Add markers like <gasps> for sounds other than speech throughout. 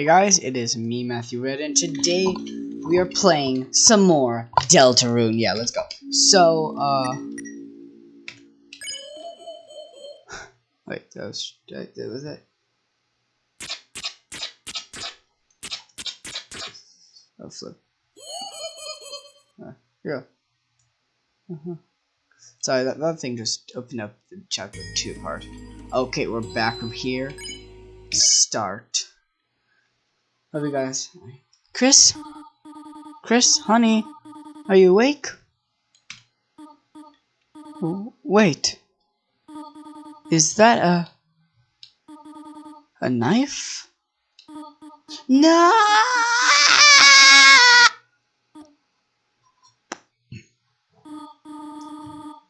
Hey guys, it is me, Matthew Red, and today we are playing some more Deltarune. Yeah, let's go. So, uh... <sighs> Wait, that was... That was it? Oh, flip. Uh, yeah. Uh -huh. Sorry, that, that thing just opened up the chapter 2 part. Okay, we're back from here. Start. Love you guys. Kris? Kris, honey, are you awake? Wait. Is that a... a knife? No!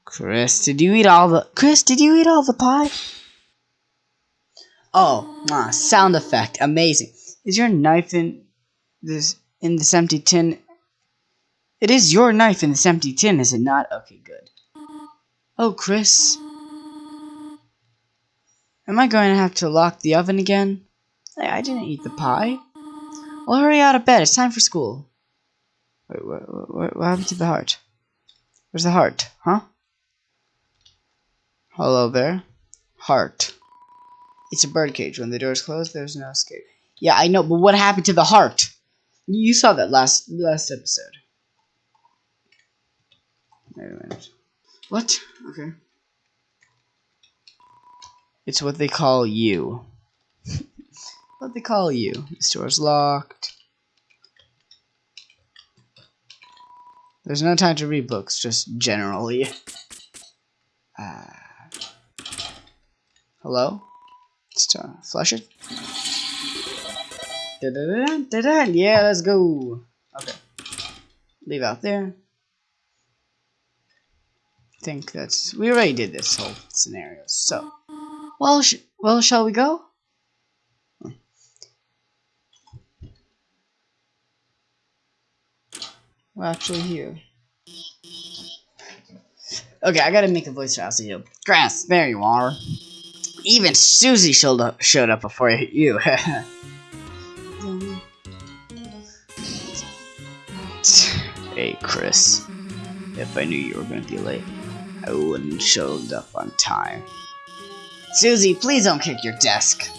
Kris, did you eat all the- Kris, did you eat all the pie? Oh, ah, sound effect, amazing. Is your knife in this in this empty tin? It is your knife in this empty tin, is it not? Okay, good. Oh, Kris. Am I going to have to lock the oven again? Hey, I didn't eat the pie. Well, hurry out of bed. It's time for school. Wait, what, what, what happened to the heart? Where's the heart? Huh? Hello there. Heart. It's a birdcage. When the door's closed, there's no escape. Yeah, I know, but what happened to the heart? You saw that last last episode. Wait a minute. What? Okay. It's what they call you. <laughs> what they call you. The store's locked. There's no time to read books, just generally. <laughs> Uh, hello? Let's flush it. Da -da -da -da -da. Yeah, let's go. Okay. Leave out there. I think that's... We already did this whole scenario, so... Well, sh well, shall we go? We're actually here. Okay, I gotta make a voice for Elsie Grass, there you are. Even Susie showed up, showed up before you. <laughs> hey, Kris. If I knew you were going to be late, I wouldn't showed up on time. Susie, please don't kick your desk.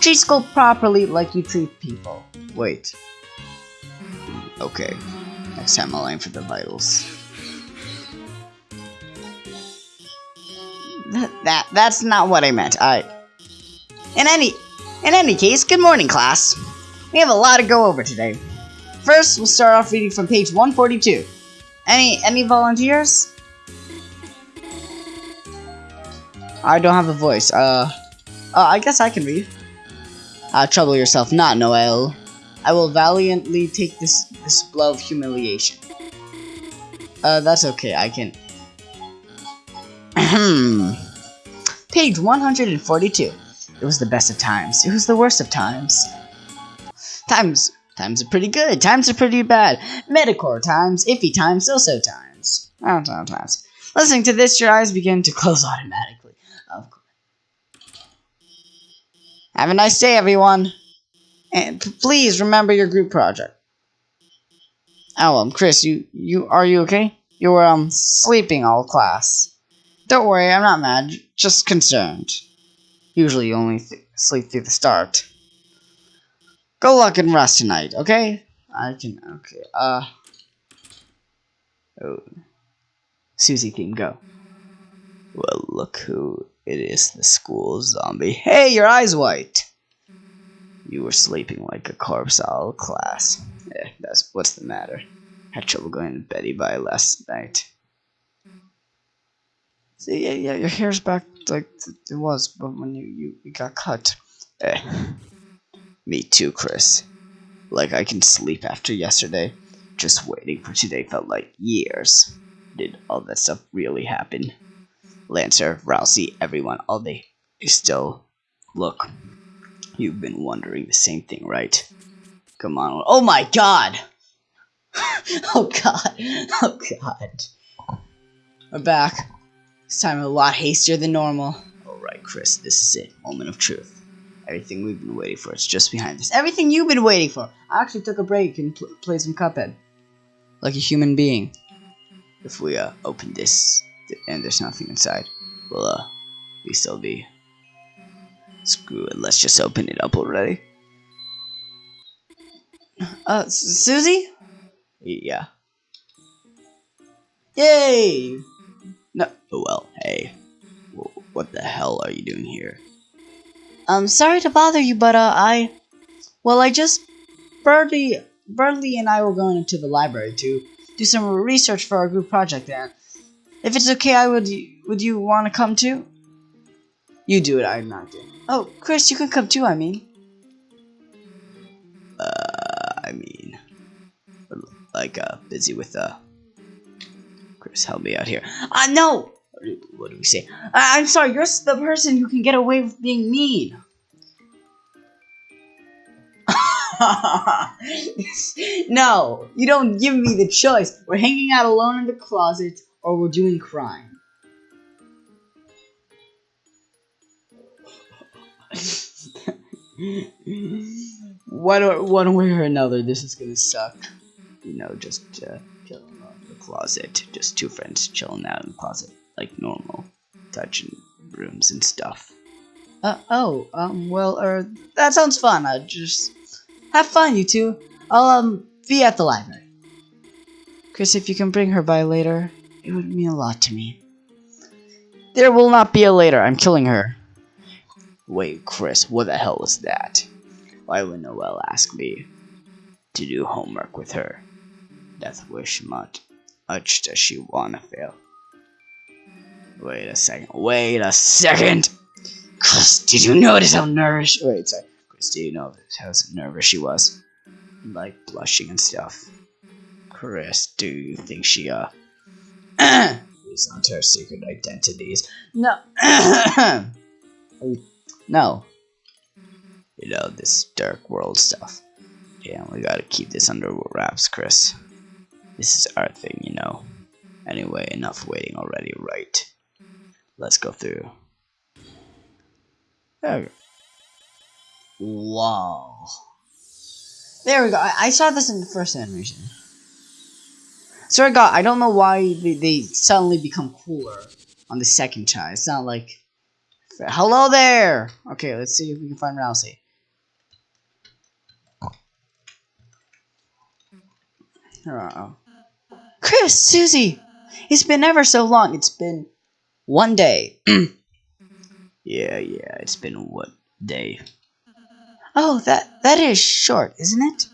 Treat school properly like you treat people. Wait. Okay. Next time I'll aim for the vitals. That, that that's not what I meant. I In any in any case, good morning class. We have a lot to go over today. First, we'll start off reading from page 142. Any any volunteers? I don't have a voice. Uh, uh I guess I can read. Uh, trouble yourself not, Noelle. I will valiantly take this this blow of humiliation. Uh, that's okay. I can. <clears throat> Page 142. It was the best of times. It was the worst of times. Times Times are pretty good. Times are pretty bad. Metacore times. Iffy times. So-so times. Oh, times. Listening to this, your eyes begin to close automatically. Of course. Have a nice day, everyone. And please remember your group project. Oh, um, Kris, you, you, are you okay? You were, um, sleeping all class. Don't worry, I'm not mad, just concerned. Usually you only sleep through the start. Go luck and rest tonight, okay? I can, okay, uh... Oh. Susie King, go. Well, look who it is, the school zombie. Hey, your eye's white! You were sleeping like a corpse all class. Eh, that's, what's the matter? Had trouble going to bed by last night. See, yeah, yeah, your hair's back like it was, but when you, you, you got cut. Eh. Me too, Kris. Like I can sleep after yesterday. Just waiting for today felt like years. Did all that stuff really happen? Lancer, Ralsei, everyone, all they still look. You've been wondering the same thing, right? Come on. Oh my god! <laughs> oh god. <laughs> Oh god. We're back. This time a lot hastier than normal. Alright, Kris, this is it. Moment of truth. Everything we've been waiting for. It's just behind us. Everything you've been waiting for. I actually took a break and pl played some Cuphead. Like a human being. If we uh, open this and there's nothing inside, we'll uh, we still be. Screw it. Let's just open it up already. Uh, Susie? Yeah. Yay! No. Oh, well, hey. What the hell are you doing here? I'm sorry to bother you, but uh, I, well, I just, Berdly, Berdly and I were going into the library to do some research for our group project, and if it's okay, I would, would you want to come too? You do it, I'm not doing. Oh, Kris, you can come too. I mean. Uh, I mean, like uh, busy with uh. Kris, help me out here. Uh, no. What do we say? I I'm sorry. You're the person who can get away with being mean. <laughs> no, you don't give me the choice. We're hanging out alone in the closet, or we're doing crime. <laughs> one, one way or another, this is gonna suck. You know, just uh, chilling in the closet. Just two friends chilling out in the closet, like normal, touching rooms and stuff. Uh, oh, um, well, er, that sounds fun. Uh, just have fun, you two. I'll, um, be at the library. Kris, if you can bring her by later, it would mean a lot to me. There will not be a later. I'm killing her. Wait, Kris, what the hell was that? Why would Noelle ask me to do homework with her? Death wish much, much does she wanna fail? Wait a second. Wait a second. Kris, did you notice how nervous? Wait, sorry. Kris, did you notice how nervous she was? Like blushing and stuff. Kris, do you think she uh? <clears throat> is not her secret identities? No. <clears throat> no. You know this dark world stuff. Yeah, we gotta keep this under wraps, Kris. This is our thing, you know. Anyway, enough waiting already, right? Let's go through. There we go. Wow. There we go. I, I saw this in the first animation. Sorry, God, I don't know why they, they suddenly become cooler on the second try. It's not like... Hello there! Okay, let's see if we can find Ralsei. Uh oh. Kris, Susie! It's been ever so long. It's been one day. Mm. yeah, yeah, it's been what day? Oh, that that is short, isn't it?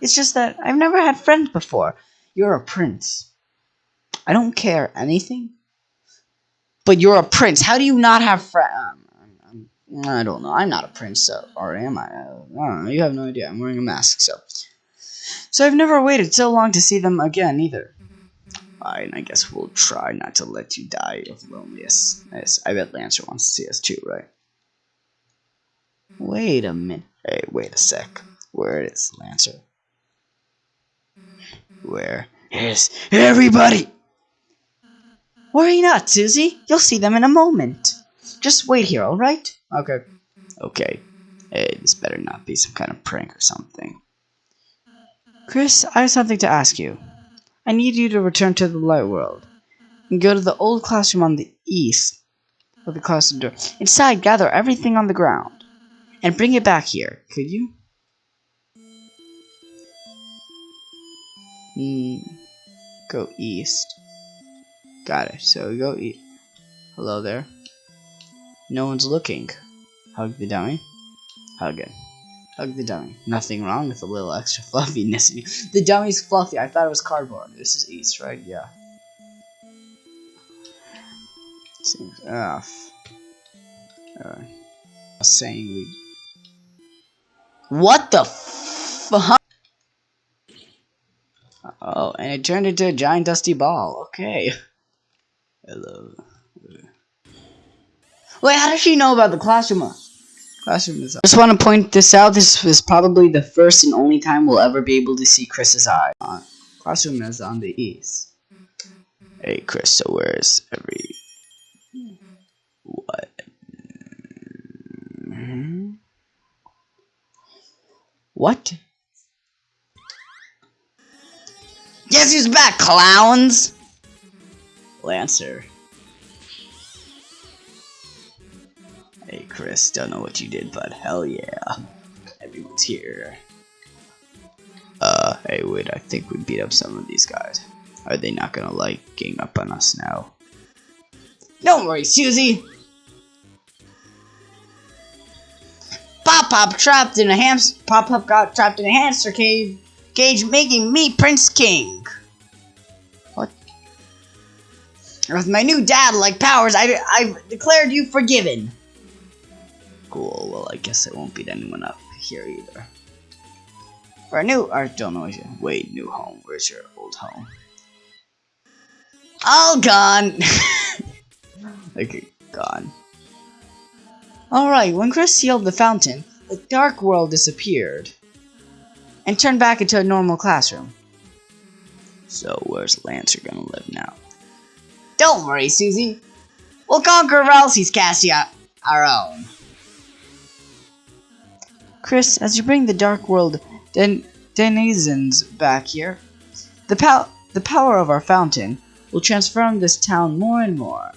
It's just that I've never had friends before. You're a prince. I don't care anything. But you're a prince. How do you not have friends? Um, um, um, I don't know. I'm not a prince, so, or am I? I don't know. You have no idea. I'm wearing a mask, so. So I've never waited so long to see them again, either. Fine, I guess we'll try not to let you die of loneliness. I bet Lancer wants to see us too, right? Wait a minute. Hey, wait a sec. Where is Lancer? Where is everybody? Worry not, Susie. You'll see them in a moment. Just wait here, alright? Okay. Okay. Hey, this better not be some kind of prank or something. Kris, I have something to ask you. I need you to return to the light world and go to the old classroom on the east of the classroom door. Inside, gather everything on the ground and bring it back here. Could you? Hmm. Go east. Got it. So go east. Hello there. No one's looking. Hug the dummy. Hug it. Hug the dummy. Nothing wrong with a little extra <laughs> fluffiness. the dummy's fluffy. I thought it was cardboard. This is East, right? Yeah. Seems off. Uh, saying we. What the fuck? Oh, and it turned into a giant dusty ball. Okay. Hello. Wait, how does she know about the classroom? Classroom is. I just want to point this out. This is probably the first and only time we'll ever be able to see Kris's eye. Uh, classroom is on the east. Hey, Kris. So where's every what? What? Guess who's back, clowns? Lancer. Hey, Kris, don't know what you did, but hell yeah. Everyone's here. Uh, hey, wait, I think we beat up some of these guys. Are they not gonna like gang up on us now? Don't worry, Susie! Pop Pop trapped in a hamster. Pop Pop got trapped in a hamster cage, cage, making me Prince King. What? With my new dad-like powers, I I've declared you forgiven. Cool. Well, I guess I won't beat anyone up here either. For a new, I don't know. Wait, new home. Where's your old home? All gone. <laughs> okay, gone. Alright, when Kris sealed the fountain, the dark world disappeared and turned back into a normal classroom. So where's Lancer gonna live now? Don't worry, Susie. We'll conquer Ralsei's Cassia our own. Kris, as you bring the dark world den denizens back here, the, pow the power of our fountain will transform this town more and more.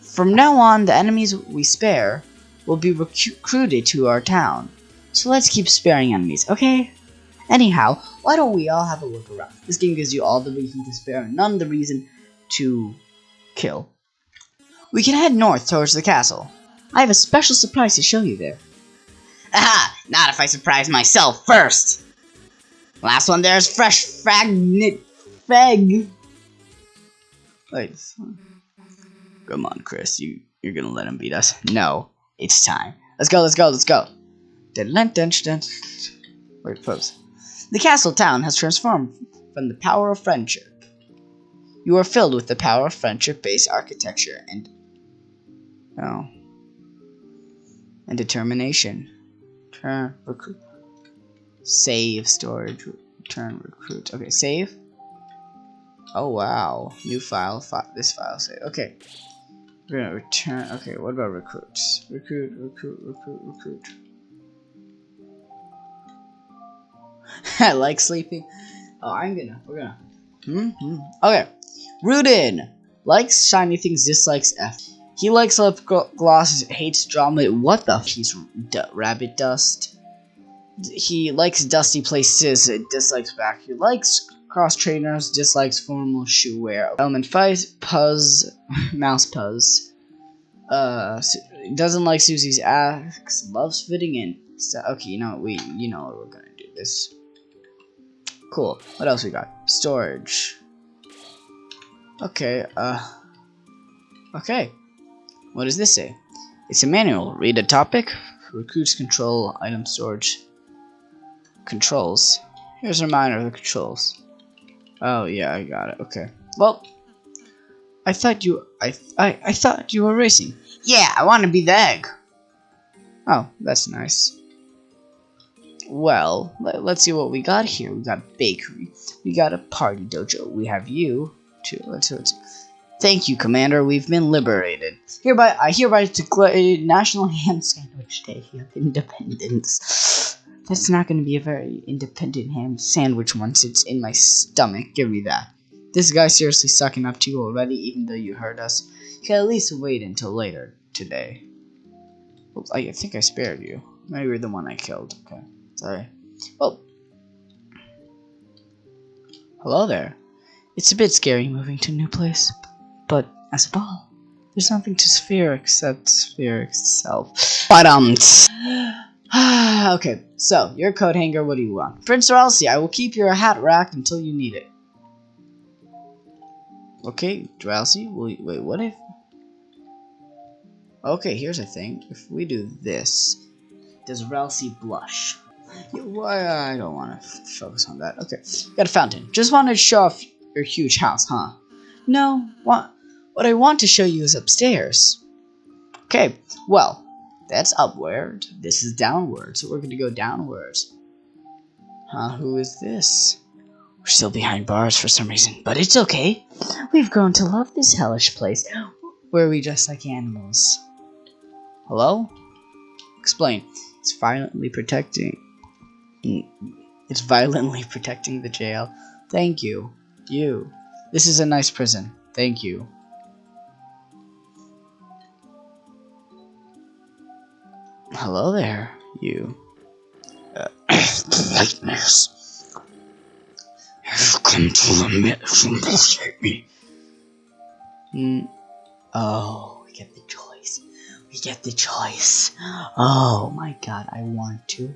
From now on, the enemies we spare will be recruited to our town. So let's keep sparing enemies, okay? Anyhow, why don't we all have a look around? This game gives you all the reason to spare and none the reason to kill. We can head north towards the castle. I have a special surprise to show you there. Aha! Not if I surprise myself first! Last one there's fresh fragment feg. Wait. Come on, Kris. You you're gonna let him beat us? No. It's time. Let's go. Let's go. Let's go. Wait, folks. The castle town has transformed from the power of friendship. You are filled with the power of friendship-based architecture and oh and determination. Turn recruit. Save storage. Return recruit. Okay, save. Oh wow, new file. Fi this file save. Okay, we're gonna return. Okay, what about recruits? Recruit, recruit, recruit, recruit. <laughs> I like sleeping. Oh, I'm gonna. We're gonna. Hmm. -hmm. Okay. Rudinn likes shiny things, dislikes F. He likes lip glosses, hates drama. What the? He's rabbit dust. He likes dusty places, dislikes back. He likes cross trainers, dislikes formal shoe wear. Element 5, Puzz, <laughs> Mouse Puzz. Uh, doesn't like Susie's axe, loves fitting in. So, okay, you know, we, you know we're gonna do this. Cool. What else we got? Storage. Okay, uh, okay. What does this say? It's a manual. Read a topic. Recruits control item storage. Controls. Here's a reminder of the controls. Oh yeah, I got it. Okay. Well, I thought you I I I thought you were racing. Yeah, I want to be the egg. Oh, that's nice. Well, let, us see what we got here. We got bakery. We got a party dojo. We have you too. Let's see. Thank you, Commander. We've been liberated. Hereby, I hereby declare National Ham Sandwich Day of Independence. That's not going to be a very independent ham sandwich once it's in my stomach. Give me that. This guy's seriously sucking up to you already, even though you heard us. You can at least wait until later today. Oops, I think I spared you. Maybe you're the one I killed. Okay, sorry. Well, hello there. It's a bit scary moving to a new place, but as a ball, there's nothing to Sphere except Sphere itself. But um. <sighs> okay, so, your coat hanger, what do you want? Prince Ralsei, I will keep your hat rack until you need it. Okay, Ralsei, wait, wait, what if... Okay, here's a thing. If we do this, does Ralsei blush? Why I don't want to focus on that. Okay, got a fountain. Just wanted to show off your huge house, huh? No, what, what I want to show you is upstairs. Okay, well, that's upward. This is downward, so we're going to go downwards. Huh, who is this? We're still behind bars for some reason, but it's okay. We've grown to love this hellish place, where we dress like animals. Hello? Explain. It's violently protecting. It's violently protecting the jail. Thank you. You. This is a nice prison. Thank you. Hello there, you. Uh, <clears throat> Lightness. Have you come to admit some bullshit me? Mm. Oh, we get the choice. We get the choice. Oh my god, I want to.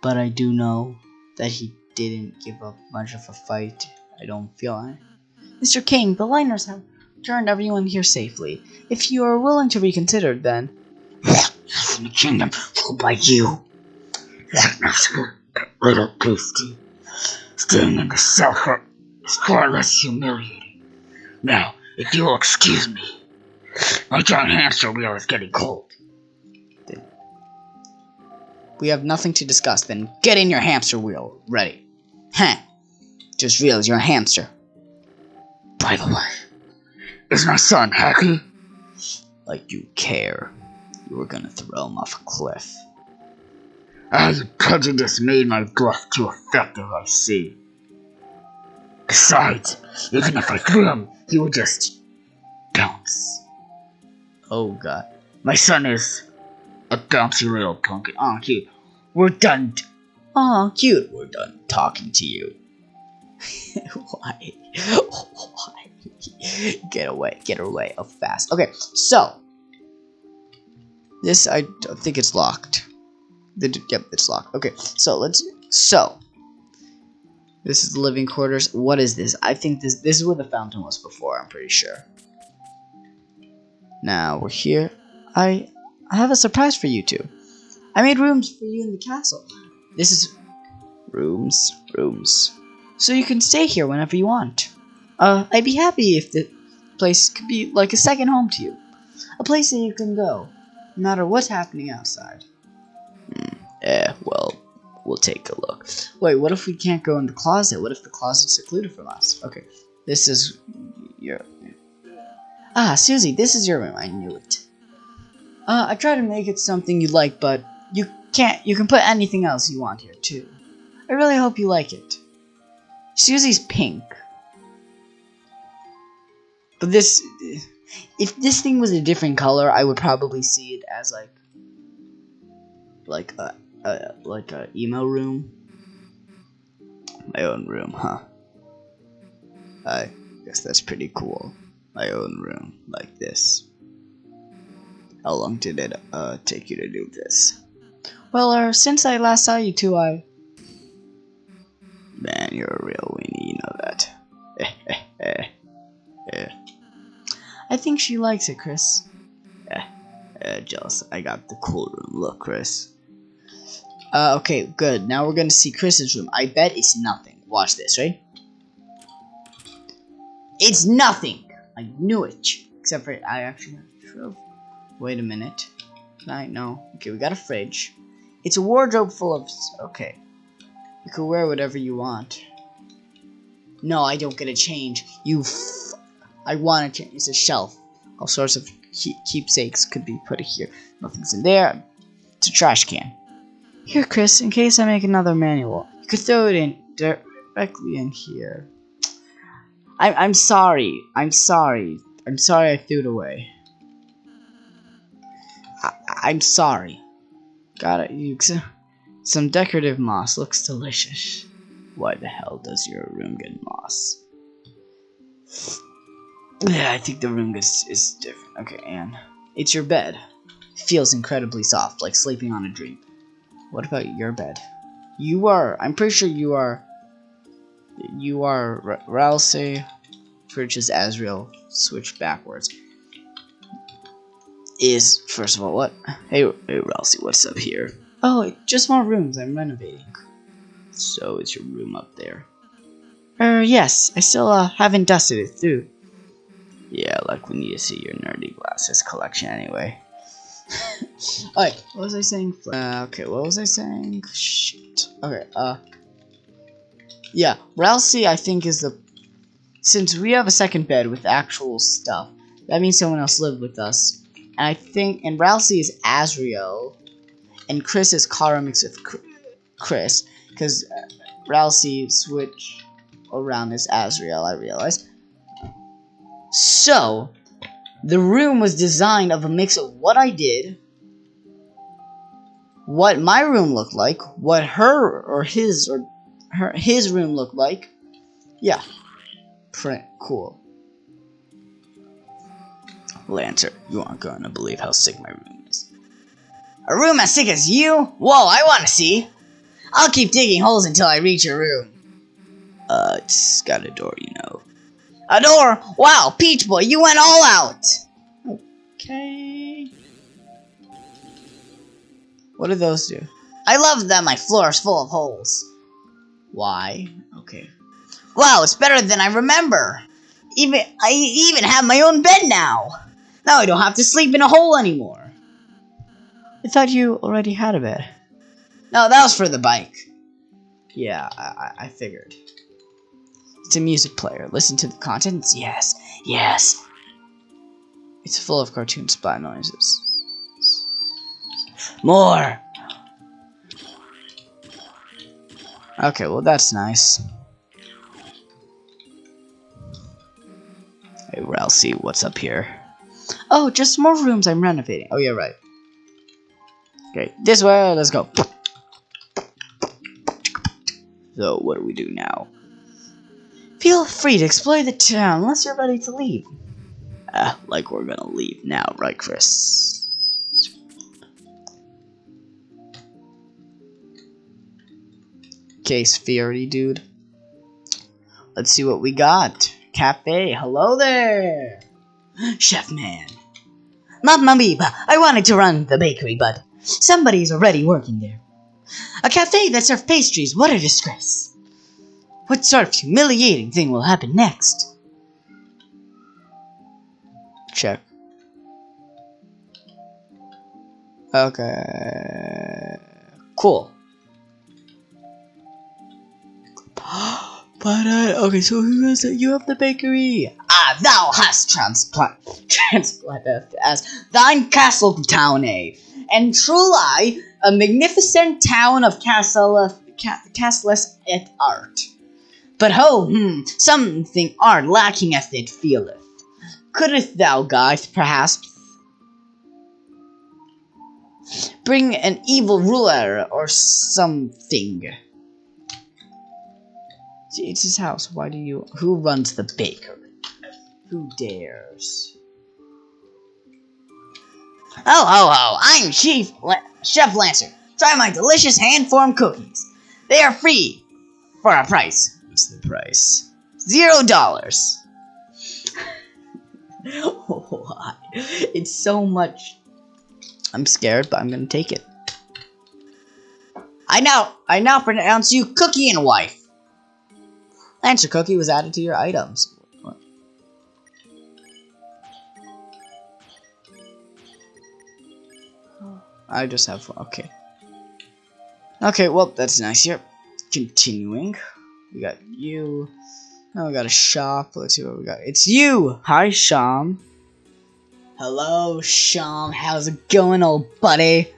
But I do know that he didn't give up much of a fight. I don't feel it. Mr. King, the liners have turned everyone here safely. If you are willing to reconsider, then. In the kingdom ruled by you. Lightness, that little beastie. Staying in the cell for is far less humiliating. Now, if you'll excuse me, my giant hamster wheel is getting cold. We have nothing to discuss, then get in your hamster wheel. Ready. Huh. Just realize you're a hamster. By the way, is my son happy? Like you care. You were gonna throw him off a cliff. As prejudice made my bluff too effective, I see. Besides, even if I threw him, he would just bounce. Oh god. My son is a bouncy little pumpkin. Oh, cute. We're done. Aw, cute. We're done talking to you. <laughs> Why? <laughs> Why? Get away. Get away. Oh, fast. Okay, so. This, I don't think it's locked. The, yep, it's locked. Okay, so let's. So. This is the living quarters. What is this? I think this this is where the fountain was before, I'm pretty sure. Now, we're here. I I have a surprise for you two. I made rooms for you in the castle. This is rooms, rooms. So you can stay here whenever you want. Uh, I'd be happy if the place could be like a second home to you. A place that you can go, no matter what's happening outside. Hmm, eh, well, we'll take a look. Wait, what if we can't go in the closet? What if the closet's secluded from us? Okay, this is your... Ah, Susie, this is your room. I knew it. Uh, I tried to make it something you like, but you can't. You can put anything else you want here too. I really hope you like it. Susie's pink, but this, if this thing was a different color, I would probably see it as like, like a, a like a emo room. My own room, huh? I guess that's pretty cool. My own room, like this. How long did it uh, take you to do this? Well, uh, since I last saw you two, I... Man, you're a real weenie, you know that. <laughs> I think she likes it, Kris. Eh, eh, jealous. I got the cool room. Look, Kris. Uh, okay, good. Now we're gonna see Kris's room. I bet it's nothing. Watch this, right? It's nothing! I knew it. Except for, I actually have a trophy. Wait a minute. I know. Okay, we got a fridge. It's a wardrobe full of. Okay. You can wear whatever you want. No, I don't get a change. You. I want to change. A shelf. All sorts of keepsakes could be put here. Nothing's in there. It's a trash can. Here, Kris, in case I make another manual, you could throw it in directly in here. I I'm sorry. I'm sorry. I'm sorry I threw it away. I, I'm sorry. Got it. You some decorative moss looks delicious. Why the hell does your room get moss? Yeah, I think the room is is different. Okay, Anne, it's your bed. feels incredibly soft, like sleeping on a dream. What about your bed? You are. I'm pretty sure you are. You are Ralsei, which is Asriel, switched backwards is first of all what? Hey, hey, Ralsei, what's up here? Oh, just more rooms. I'm renovating. So is your room up there? Er, yes. I still uh, haven't dusted it through. Yeah, like we need to see your nerdy glasses collection anyway. <laughs> Alright, what was I saying? Uh, okay, what was I saying? Shit. Okay, uh. Yeah, Ralsei, I think, is the. Since we have a second bed with actual stuff, that means someone else lived with us. And I think, and Ralsei is Asriel, and Kris is Chara mixed with Kris, because uh, switch around as Asriel, I realized. So, the room was designed of a mix of what I did, what my room looked like, what her or his or her his room looked like. Yeah. Print cool. Lancer, you aren't gonna believe how sick my room is. A room as sick as you? Whoa, I wanna see! I'll keep digging holes until I reach your room. Uh, it's got a door, you know. A door? Wow, Peach Boy, you went all out! Okay. What do those do? I love that my floor is full of holes. Why? Okay. Wow, it's better than I remember. Even I even have my own bed now. Now I don't have to sleep in a hole anymore. I thought you already had a bed. No, that was for the bike. Yeah, I, I, I figured. It's a music player. Listen to the contents. Yes, yes. It's full of cartoon spy noises. More. Okay, well that's nice. Hey, Ralsei, what's up here? Oh, just more rooms I'm renovating. Oh, yeah, right. Okay, this way, let's go. So, what do we do now? Feel free to explore the town unless you're ready to leave. Ah, like we're gonna leave now, right, Kris? Case Fury, dude. Let's see what we got. Cafe, hello there! Chef man. Mamma mia, I wanted to run the bakery, but somebody's already working there. A cafe that serves pastries, what a disgrace. What sort of humiliating thing will happen next? Check. Okay. Cool. <gasps> But uh, okay, so who is it? You have the bakery. Ah, thou hast transplant transplanted as thine castle town, eh? And truly, a magnificent town of castle ca castless et art. But ho, hmm, something art lacking as it feeleth. Couldst thou, guys, perhaps bring an evil ruler or something? It's his house. Why do you? Who runs the bakery? Who dares? Oh, ho, ho! I'm Chief La Chef Lancer. Try my delicious hand-formed cookies. They are free for a price. The price? Zero dollars. <laughs> Why? It's so much. I'm scared, but I'm gonna take it. I now, I now pronounce you Cookie and Wife. Lancer cookie was added to your items. What? I just have okay. Okay, well that's nice here. Continuing, we got you. Now we got a shop. Let's see what we got. It's you. Hi, Sham. Hello, Sham. How's it going, old buddy?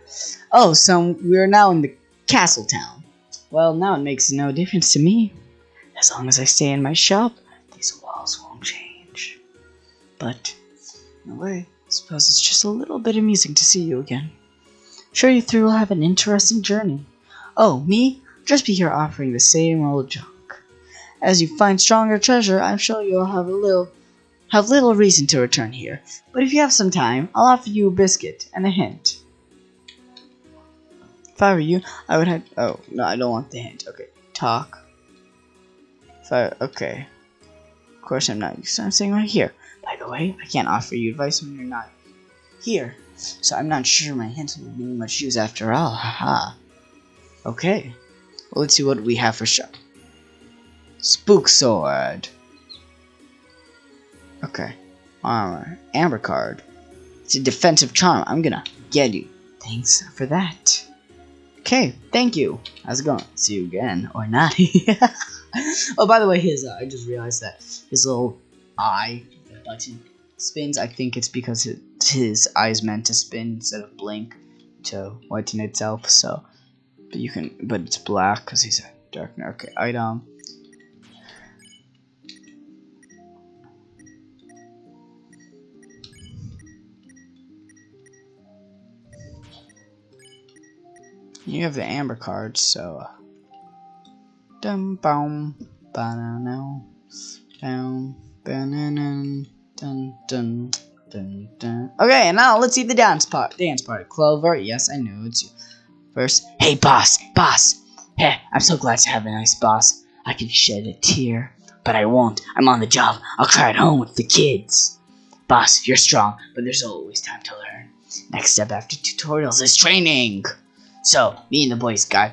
Oh, so we're now in the castle town. Well, now it makes no difference to me. As long as I stay in my shop, these walls won't change. But, in a way, I suppose it's just a little bit amusing to see you again. Sure you three will have an interesting journey. Oh, me? Just be here offering the same old junk. As you find stronger treasure, I'm sure you'll have a little have little reason to return here. But if you have some time, I'll offer you a biscuit and a hint. If I were you, I would have. Oh no, I don't want the hint. Okay, talk. If I okay. Of course, I'm not. So I'm saying right here. By the way, I can't offer you advice when you're not here. So I'm not sure my hints will be much use after all. Haha. Okay. Well, let's see what we have for sure. Spook sword. Okay. Armor. Amber card. It's a defensive charm. I'm gonna get you. Thanks for that. Okay, thank you. How's it going? See you again. Or not. <laughs> oh, by the way, his, uh, I just realized that his little eye button spins. I think it's because it, his eye is meant to spin instead of blink to whiten itself. So, But you can, but it's black because he's a dark. Okay, item. You have the amber card, so. Uh, dum boom, banana, down, banana, dun dun. Dun, dun. Okay, and now let's see the dance part. Dance part. Clover, yes, I know it's you. First, hey boss, boss. Hey, I'm so glad to have a nice boss. I can shed a tear, but I won't. I'm on the job. I'll cry at home with the kids. Boss, you're strong, but there's always time to learn. Next step after tutorials is training. So, me and the boys got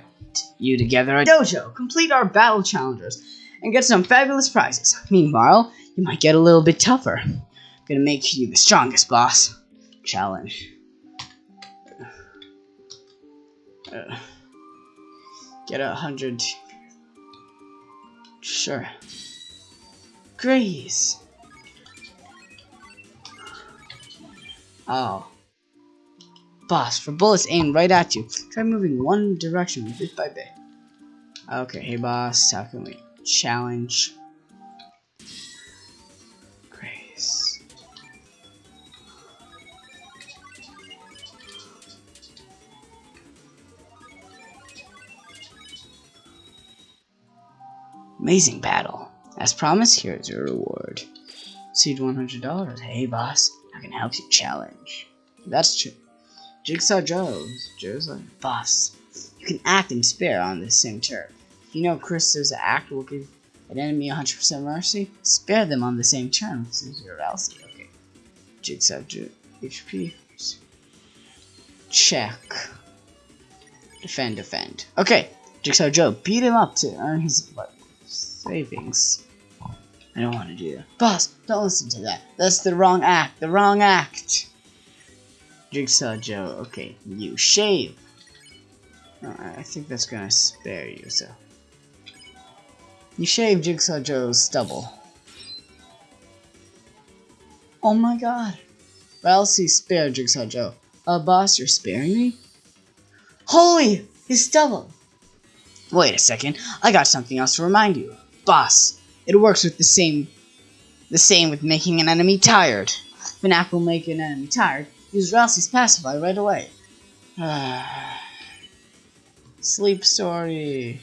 you together a dojo, complete our battle challengers, and get some fabulous prizes. Meanwhile, you might get a little bit tougher. Gonna make you the strongest, boss. Challenge. Uh, get a hundred. Sure. Grace. Oh. Boss, for bullets aimed right at you, try moving one direction bit by bit. Okay, hey boss, how can we challenge? Grace. Amazing battle. As promised, here's your reward. Seed $100. Hey boss, I can help you challenge. That's true. Jigsaw Joe's. Joe's like, boss, you can act and spare on the same turn. If you know Krista's act will give an enemy 100% mercy, spare them on the same turn. This is your Elsie. Okay. Jigsaw Joe. HP. Check. Defend, defend. Okay. Jigsaw Joe, beat him up to earn his savings. I don't want to do that. Boss, don't listen to that. That's the wrong act. The wrong act. Jigsaw Joe, okay, you shave. I think that's gonna spare you, so. You shave Jigsaw Joe's stubble. Oh my god. Well, see, spare Jigsaw Joe. Uh, boss, you're sparing me? Holy! His stubble! Wait a second, I got something else to remind you. Boss, it works with the same the same with making an enemy tired. Act will make an enemy tired, use Ralsei's pacify right away. Sleep story.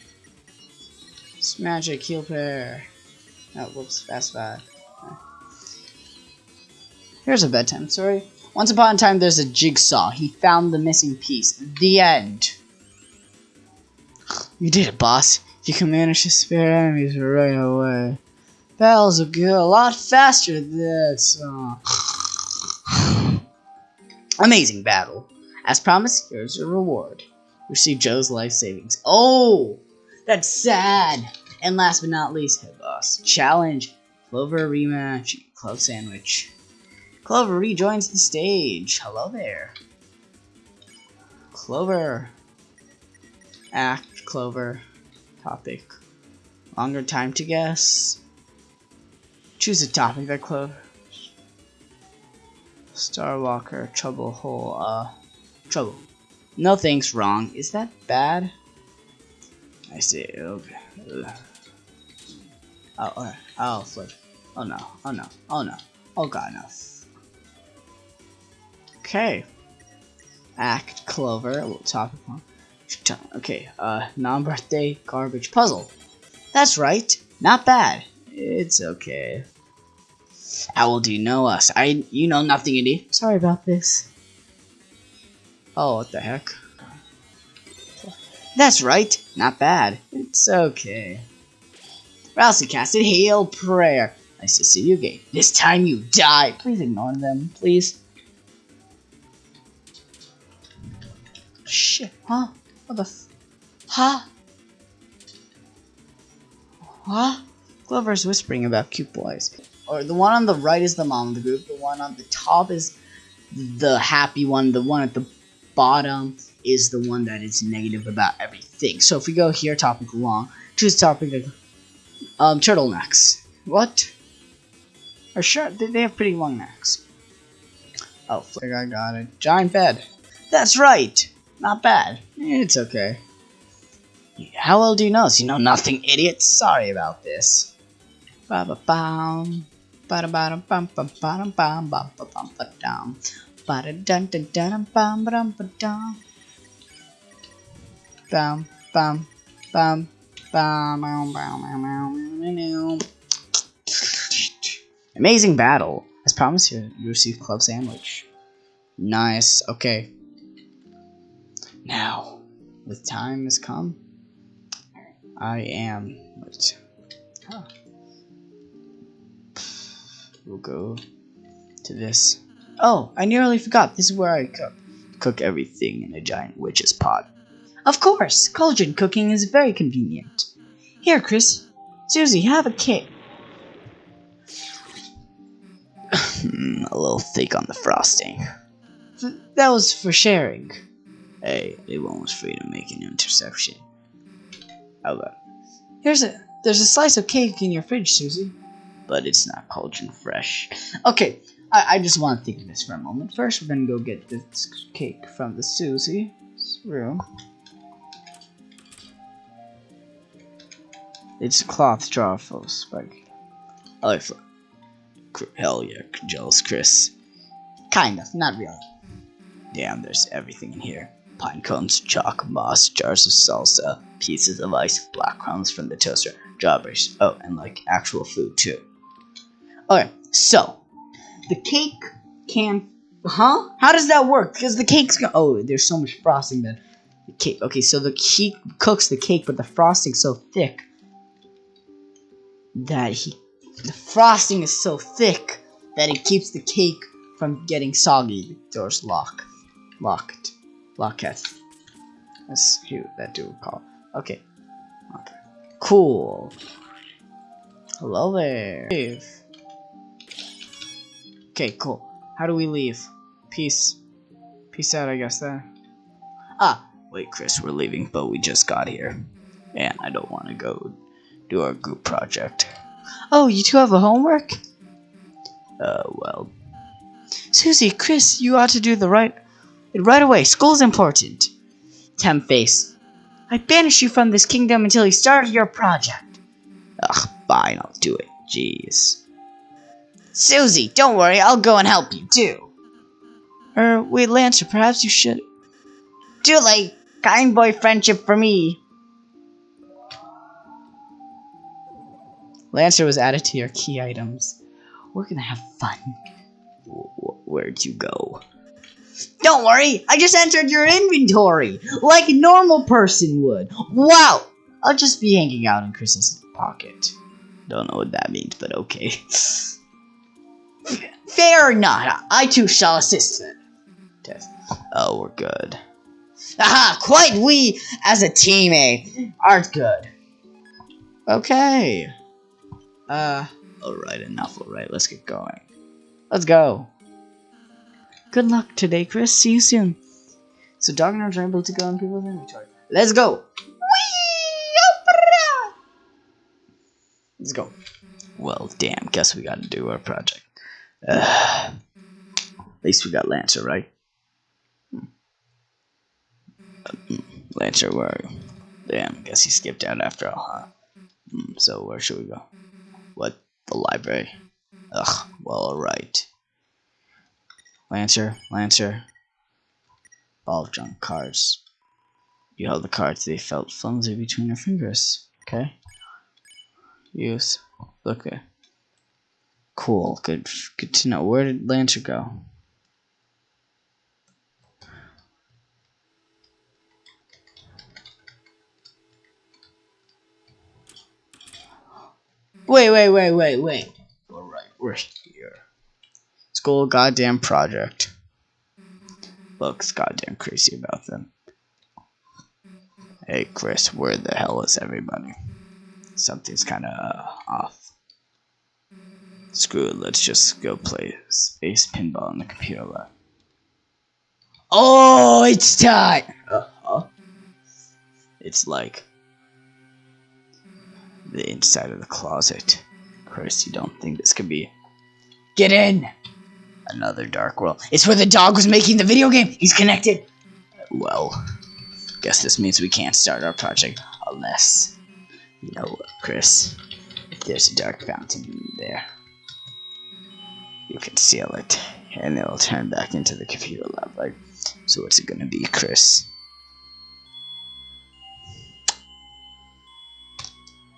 Magic heal pair. Oh, whoops, pacify. Here's a bedtime story. Once upon a time, there's a jigsaw. He found the missing piece. The end. You did it, boss. You can manage to spare enemies right away. Battles will go a lot faster than this. Oh. Amazing battle. As promised, here's your reward. Receive Joe's life savings. Oh, that's sad. And last but not least, head boss. Challenge. Clover rematch. Club sandwich. Clover rejoins the stage. Hello there. Clover. Act, Clover. Topic. Longer time to guess. Choose a topic that Clover. Starwalker, Trouble Hole, uh, Trouble. No wrong. Is that bad? I see. Okay. Oh, okay. Oh, flip. Oh no. Oh no. Oh no. Oh god, no. Okay. Act Clover, topic one. Okay, uh, non-birthday garbage puzzle. That's right. Not bad. It's okay. Owl, do you know us? I, you know nothing, idiot. Sorry about this. Oh, what the heck? That's right. Not bad. It's okay. Ralsei casted Heal Prayer. Nice to see you again. This time you die. Please ignore them, please. Shit, huh? What the f- Huh? Huh? Clover's whispering about cute boys. Or the one on the right is the mom of the group, the one on the top is the happy one, the one at the bottom is the one that is negative about everything. So if we go here, topic long, choose topic um, turtlenecks. What? Or sure, they have pretty long necks. Oh, I got it. Giant bed. That's right! Not bad. It's okay. How well do you know this? You know nothing, idiot. Sorry about this. Ba ba bum. Bum bum bum bum. Amazing battle. As promised, you you receive club sandwich. Nice. Okay. Now, the time has come. I am. What? Huh. We'll go to this. Oh, I nearly forgot. This is where I cook. Cook everything in a giant witch's pot. Of course, cauldron cooking is very convenient. Here, Kris. Susie, have a cake. Hmm, a little thick on the frosting. Th- that was for sharing. Hey, everyone was free to make an interception. How about? Here's a. There's a slice of cake in your fridge, Susie. But it's not cauldron fresh. Okay, I, I just want to think of this for a moment. First, we're gonna go get this cake from the Susie's room. It's a cloth jar full of spike. I like Hell yeah, jealous Kris. Kind of, not really. Damn, there's everything in here. Pine cones, chalk, moss, jars of salsa, pieces of ice, black crumbs from the toaster, strawberries. Oh, and like actual food too. Okay, so the cake can, huh? How does that work? Because the cake's go- oh, there's so much frosting that the cake. Okay, so the he cooks the cake, but the frosting's so thick that he the frosting is so thick that it keeps the cake from getting soggy. The door's locked. Locked. Locket. That's who that dude call. Okay. Okay. Cool. Hello there. Okay, cool. How do we leave? Peace. Peace out, I guess, there. Ah, wait, Kris, we're leaving, but we just got here. And I don't want to go do our group project. Oh, you two have a homework? Uh, well. Susie, Kris, you ought to do the right right away. School's important. Tem face. I banish you from this kingdom until you start your project. Ugh, fine, I'll do it. Jeez. Susie, don't worry, I'll go and help you too. Er, wait, Lancer, perhaps you should. Too late. Kind boy friendship for me. Lancer was added to your key items. We're gonna have fun. Where'd you go? Don't worry, I just entered your inventory like a normal person would. Wow! I'll just be hanging out in Kris's pocket. Don't know what that means, but okay. <laughs> Fair or not, I too shall assist. Mm-hmm. Test. Oh, we're good. Aha! Quite we, as a teammate, eh? aren't good. Okay. Uh, mm-hmm. alright, enough, alright, let's get going. Let's go. Good luck today, Kris. See you soon. So dog and are able to go on people's inventory. Let's go. Let's go. Mm-hmm. Well, damn. Guess we gotta do our project. Uh, at least we got Lancer, right? Lancer, where? Damn. Guess he skipped out after all, huh? Hmm, so where should we go? What? The library? Ugh. Well, alright. Lancer, Lancer. Ball of junk cards. You held the cards, they felt flimsy between your fingers. Okay. Use. Okay. Cool. Good. Good to know. Where did Lancer go? Wait, wait, wait, wait, wait. Alright, we're here. School goddamn project. Looks goddamn crazy about them. Hey Kris, where the hell is everybody? Something's kinda uh, off. Screw it, let's just go play space pinball on the computer lab. Oh, it's time! Uh-huh. It's like the inside of the closet. Kris, you don't think this could be... Get in! Another dark world. It's where the dog was making the video game! He's connected! Well, guess this means we can't start our project. unless, you know what, Kris, if there's a dark fountain there, you can seal it, and it'll turn back into the computer lab, right? So what's it gonna be, Kris?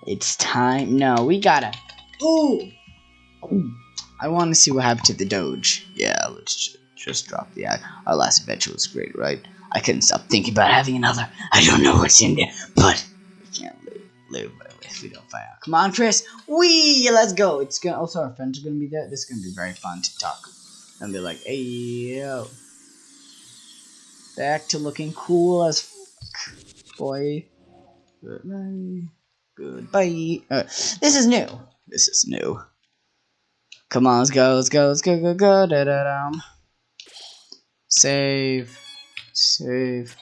It's time. No, we gotta. Ooh. Ooh. I want to see what happened to the Doge. Yeah, let's ju- just drop the ad. Our last adventure was great, right? I couldn't stop thinking about having another. I don't know what's in there, but we can't live, live if we don't find. Come on, Kris. Wee! Let's go. It's gonna. Also, our friends are gonna be there. This is gonna be very fun to talk. And be like, hey, yo. Back to looking cool as fuck, boy. Goodbye. Goodbye. Uh, this is new. This is new. Come on, let's go, let's go, let's go, go, go, da da dum. Save. Save.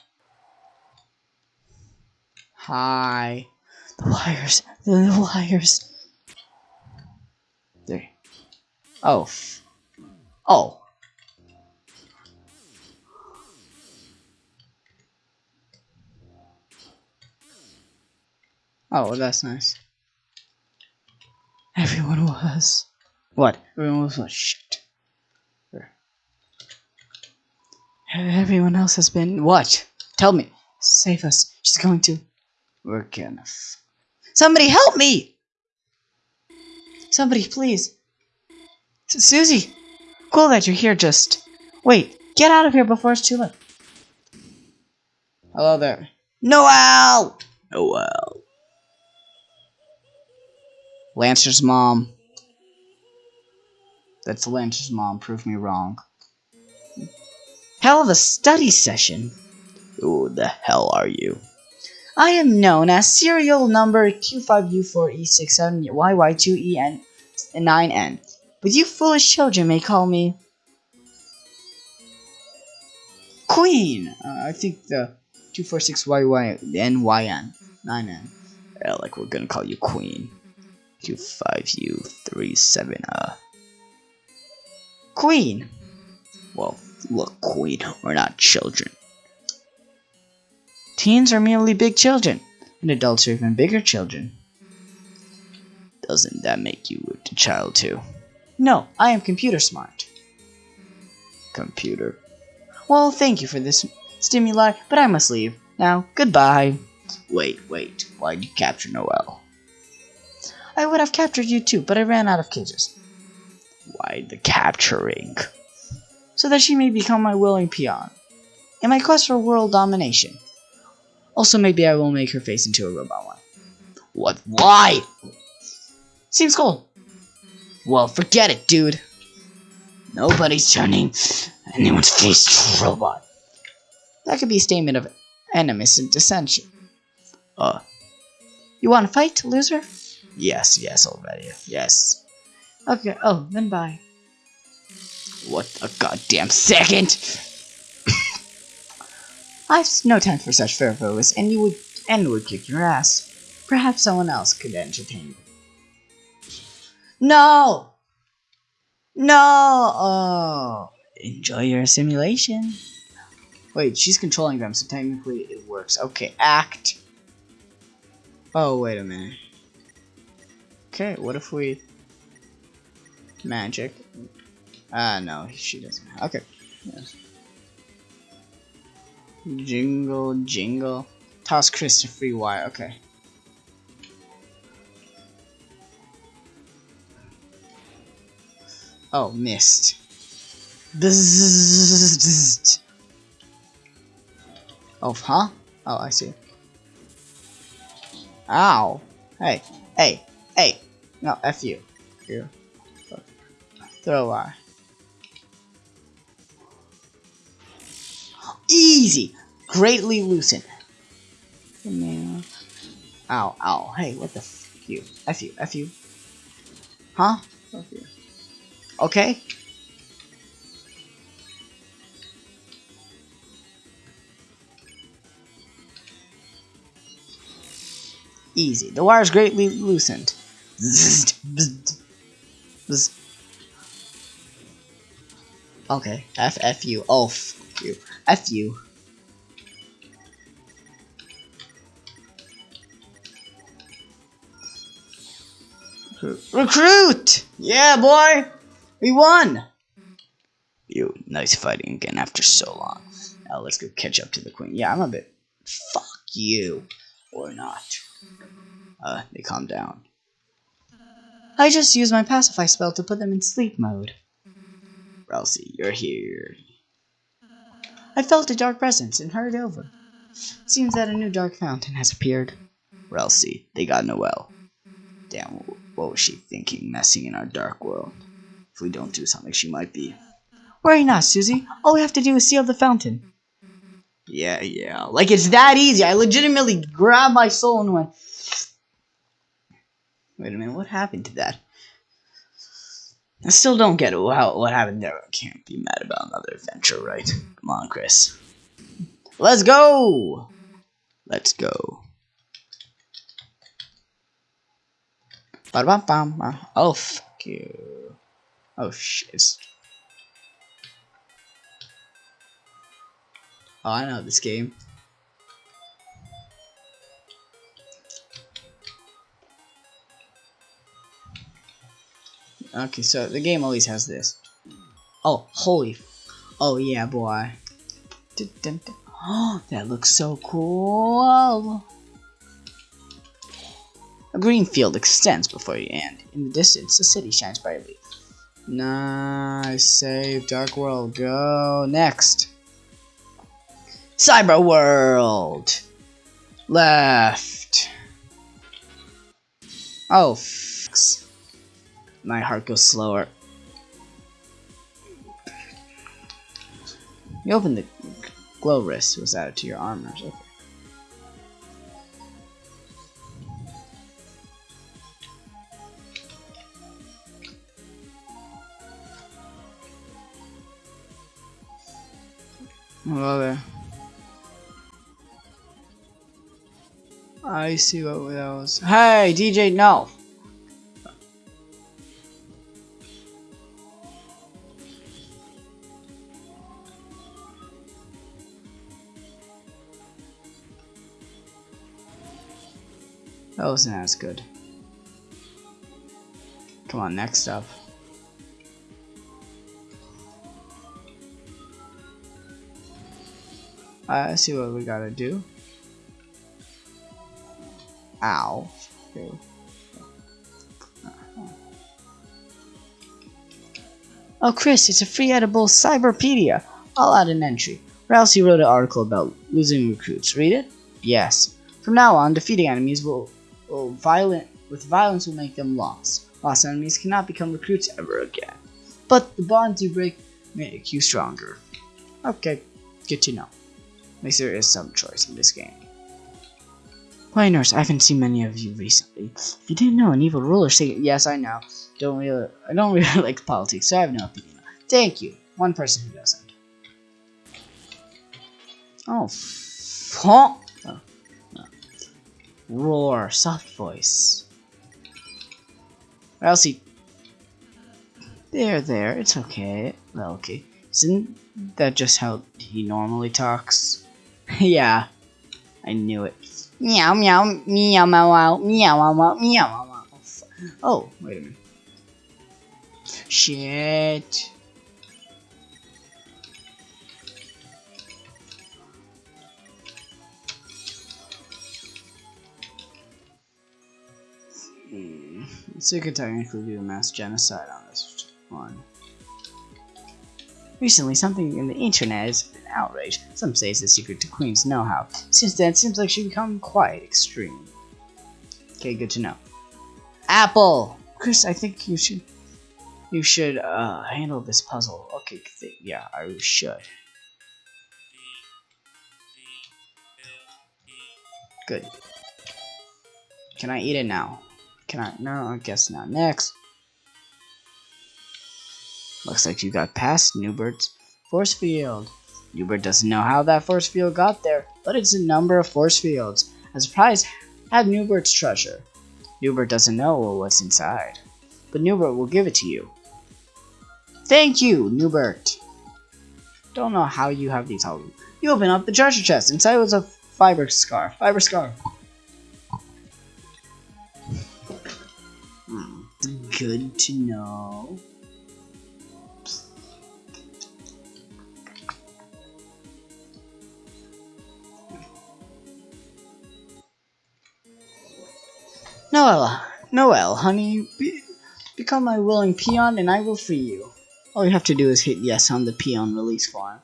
Hi. The wires. The wires. There. Oh. Oh. Oh, that's nice. Everyone was. What? Everyone was what? Shit. Everyone else has been. What? Tell me. Save us. She's going to. We're gonna. Somebody help me! Somebody, please. Susie! Cool that you're here, just. Wait, get out of here before it's too late. Hello there. Noelle! Noelle. Lancer's mom. That's Lancer's mom. Prove me wrong. Hell of a study session. Who the hell are you? I am known as serial number Q5U4E67YY2EN9N. But you foolish children may call me Queen. Uh, I think the 246YYNYN 9N. Yeah, like we're gonna call you Queen. Q5U37 uh Queen. Well, look, Queen, we're not children. Teens are merely big children, and adults are even bigger children. Doesn't that make you a child too? No, I am computer smart. Computer. Well, thank you for this stimuli, but I must leave. Now, goodbye. Wait, wait, why'd you capture Noelle? I would have captured you too, but I ran out of cages. Why the capturing? So that she may become my willing peon. In my quest for world domination. Also, maybe I will make her face into a robot one. What? Why? Seems cool. Well, forget it, dude. Nobody's turning anyone's face to a robot. That could be a statement of animus and dissension. Uh. You want to fight, loser? Yes, yes, already. Yes. Okay, oh, then bye. What a goddamn second! I've no time for such fervours, and you would and would kick your ass. Perhaps someone else could entertain you. No! No! Oh. Enjoy your simulation. Wait, she's controlling them, so technically it works. Okay, act. Oh, wait a minute. Okay, what if we... Magic. Ah, uh, no, she doesn't. Okay. Yes. Jingle, jingle. Toss Kris to free wire. Okay. Oh, missed. Bzzzt. Oh, huh? Oh, I see. Ow. Hey, hey, hey. No, F you. You. Throw a wire. Easy! Greatly loosen. Ow, ow. Hey, what the f you? F you, F you. Huh? F you. Okay? Easy. The wire is greatly loosened. Okay, F F U. Oh, you. F you. Recruit! Yeah, boy! We won! You, nice fighting again after so long. Now let's go catch up to the queen. Yeah, I'm a bit... Fuck you. Or not. Uh, they calm down. I just used my pacify spell to put them in sleep mode. Ralsei, you're here. I felt a dark presence and hurried over. Seems that a new dark fountain has appeared. Ralsei, they got Noelle. Damn, what was she thinking messing in our dark world? If we don't do something, she might be. Worry not, Susie. All we have to do is seal the fountain. Yeah, yeah. Like it's that easy. I legitimately grabbed my soul and went. Wait a minute, what happened to that? I still don't get. How, what happened there. I can't be mad about another adventure, right? Come on, Kris. Let's go! Let's go. Oh, fuck you. Oh, shit. Oh, I know this game. Okay, so the game always has this. Oh, holy. Oh, yeah, boy. Oh, that looks so cool. A green field extends before you, and in the distance, the city shines brightly. Nice save, Dark World. Go next. Cyber World. Left. Oh. My heart goes slower. You open the glow wrist was added to your armors. Okay. Hello there. I see what that was. Hey, DJ, no! That wasn't as good. Come on, next up. Uh, I see what we gotta do. Ow. Okay. Oh, Kris, it's a free edible Cyberpedia. I'll add an entry. Ralsei wrote an article about losing recruits. Read it? Yes. From now on, defeating enemies will, will violent with violence will make them lost. Lost enemies cannot become recruits ever again. But the bonds you break make you stronger. Okay, good to know. At least there is some choice in this game. Nurse, I haven't seen many of you recently. If you didn't know, an evil ruler saying, Yes, I know. Don't really, I don't really <laughs> like politics, so I have no opinion. Thank you. One person who doesn't. Oh, fuck. Roar, soft voice. Elsie. There, there, it's okay. Well, okay. Isn't that just how he normally talks? <laughs> yeah, I knew it. Meow, meow, meow, meow, meow, meow, meow, meow, meow. Oh, wait a minute. Shit. So you could technically do a mass genocide on this one. Recently, something in the internet has been outraged. Some say it's a secret to Queen's know-how. Since then, it seems like she's become quite extreme. Okay, good to know. Apple! Kris, I think you should... You should, uh, handle this puzzle. Okay, yeah, I should. Good. Can I eat it now? Can I? No, I guess not. Next. Looks like you got past Nubert's force field. Nubert doesn't know how that force field got there, but it's a number of force fields. As a prize, have Nubert's treasure. Nubert doesn't know what's inside, but Nubert will give it to you. Thank you, Nubert. Don't know how you have these all. You open up the treasure chest. Inside was a fiber scarf. Fiber scarf. Good to know. Noella, Noelle, honey, be, become my willing peon and I will free you. All you have to do is hit yes on the peon release form.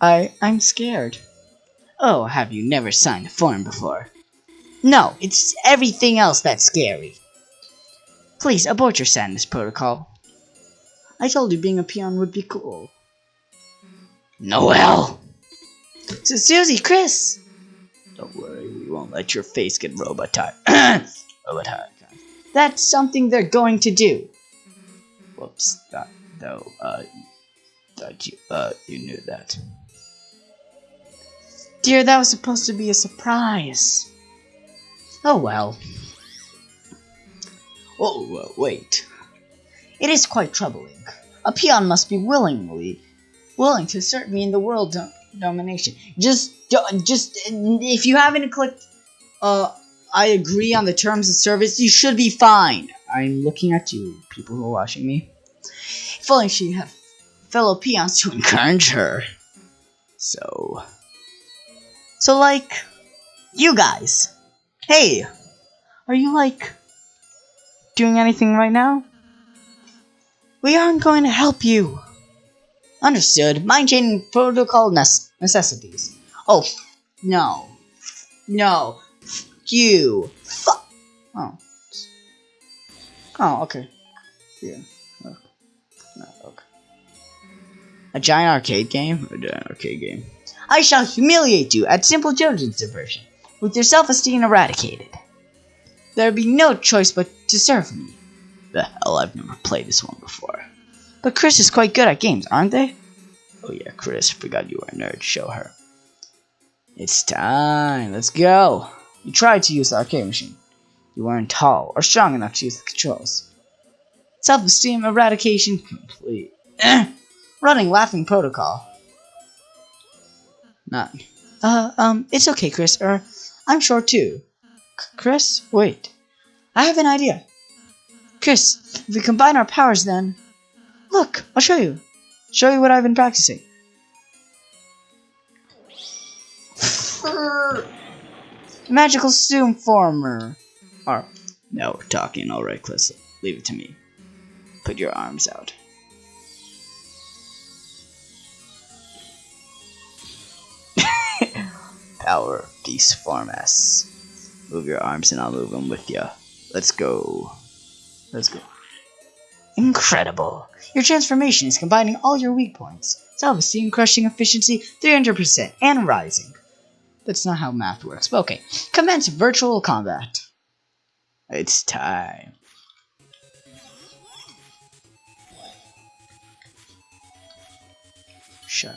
I, I'm scared. Oh, have you never signed a form before? No, it's everything else that's scary. Please abort your sadness protocol. I told you being a peon would be cool. Noelle! So Susie, Kris! Don't worry, we won't let your face get robotized. <clears throat> robotized. That's something they're going to do. Whoops, that though, uh, that you, uh, you knew that. Dear, that was supposed to be a surprise. Oh well. Oh, wait. It is quite troubling. A peon must be willingly willing to assert me in the world dom- domination. Just, just if you haven't clicked, uh, I agree on the terms of service. You should be fine. I'm looking at you, people who are watching me. If only she had fellow peons to encourage her. So, So, like, you guys. Hey, are you, like, doing anything right now? We aren't going to help you. Understood. Mind chaining protocol nece- necessities. Oh, no. No. You. Fuck. Oh. Oh, okay. Yeah. Okay. No, okay. a giant arcade game? A giant arcade game. I shall humiliate you at Simple Jojen's diversion, with your self-esteem eradicated. There would be no choice but to serve me. The hell, I've never played this one before. But Kris is quite good at games, aren't they? Oh yeah, Kris, forgot you were a nerd. Show her. It's time. Let's go. You tried to use the arcade machine. You weren't tall or strong enough to use the controls. Self-esteem eradication complete. <clears throat> Running laughing protocol. Not. Uh, um, it's okay, Kris. Er, I'm short too. C- Kris, wait. I have an idea. Kris, if we combine our powers, then look, I'll show you. Show you what I've been practicing. Magical Zoom Former. Or, oh, No, we're talking. Alright, Kris. Leave it to me. Put your arms out. <laughs> Power Beast Form S. Move your arms and I'll move them with you. Let's go. Let's go. incredible. Your transformation is combining all your weak points. Self-esteem, crushing efficiency, 300%, and rising. That's not how math works, but okay. Commence virtual combat. It's time. Sure.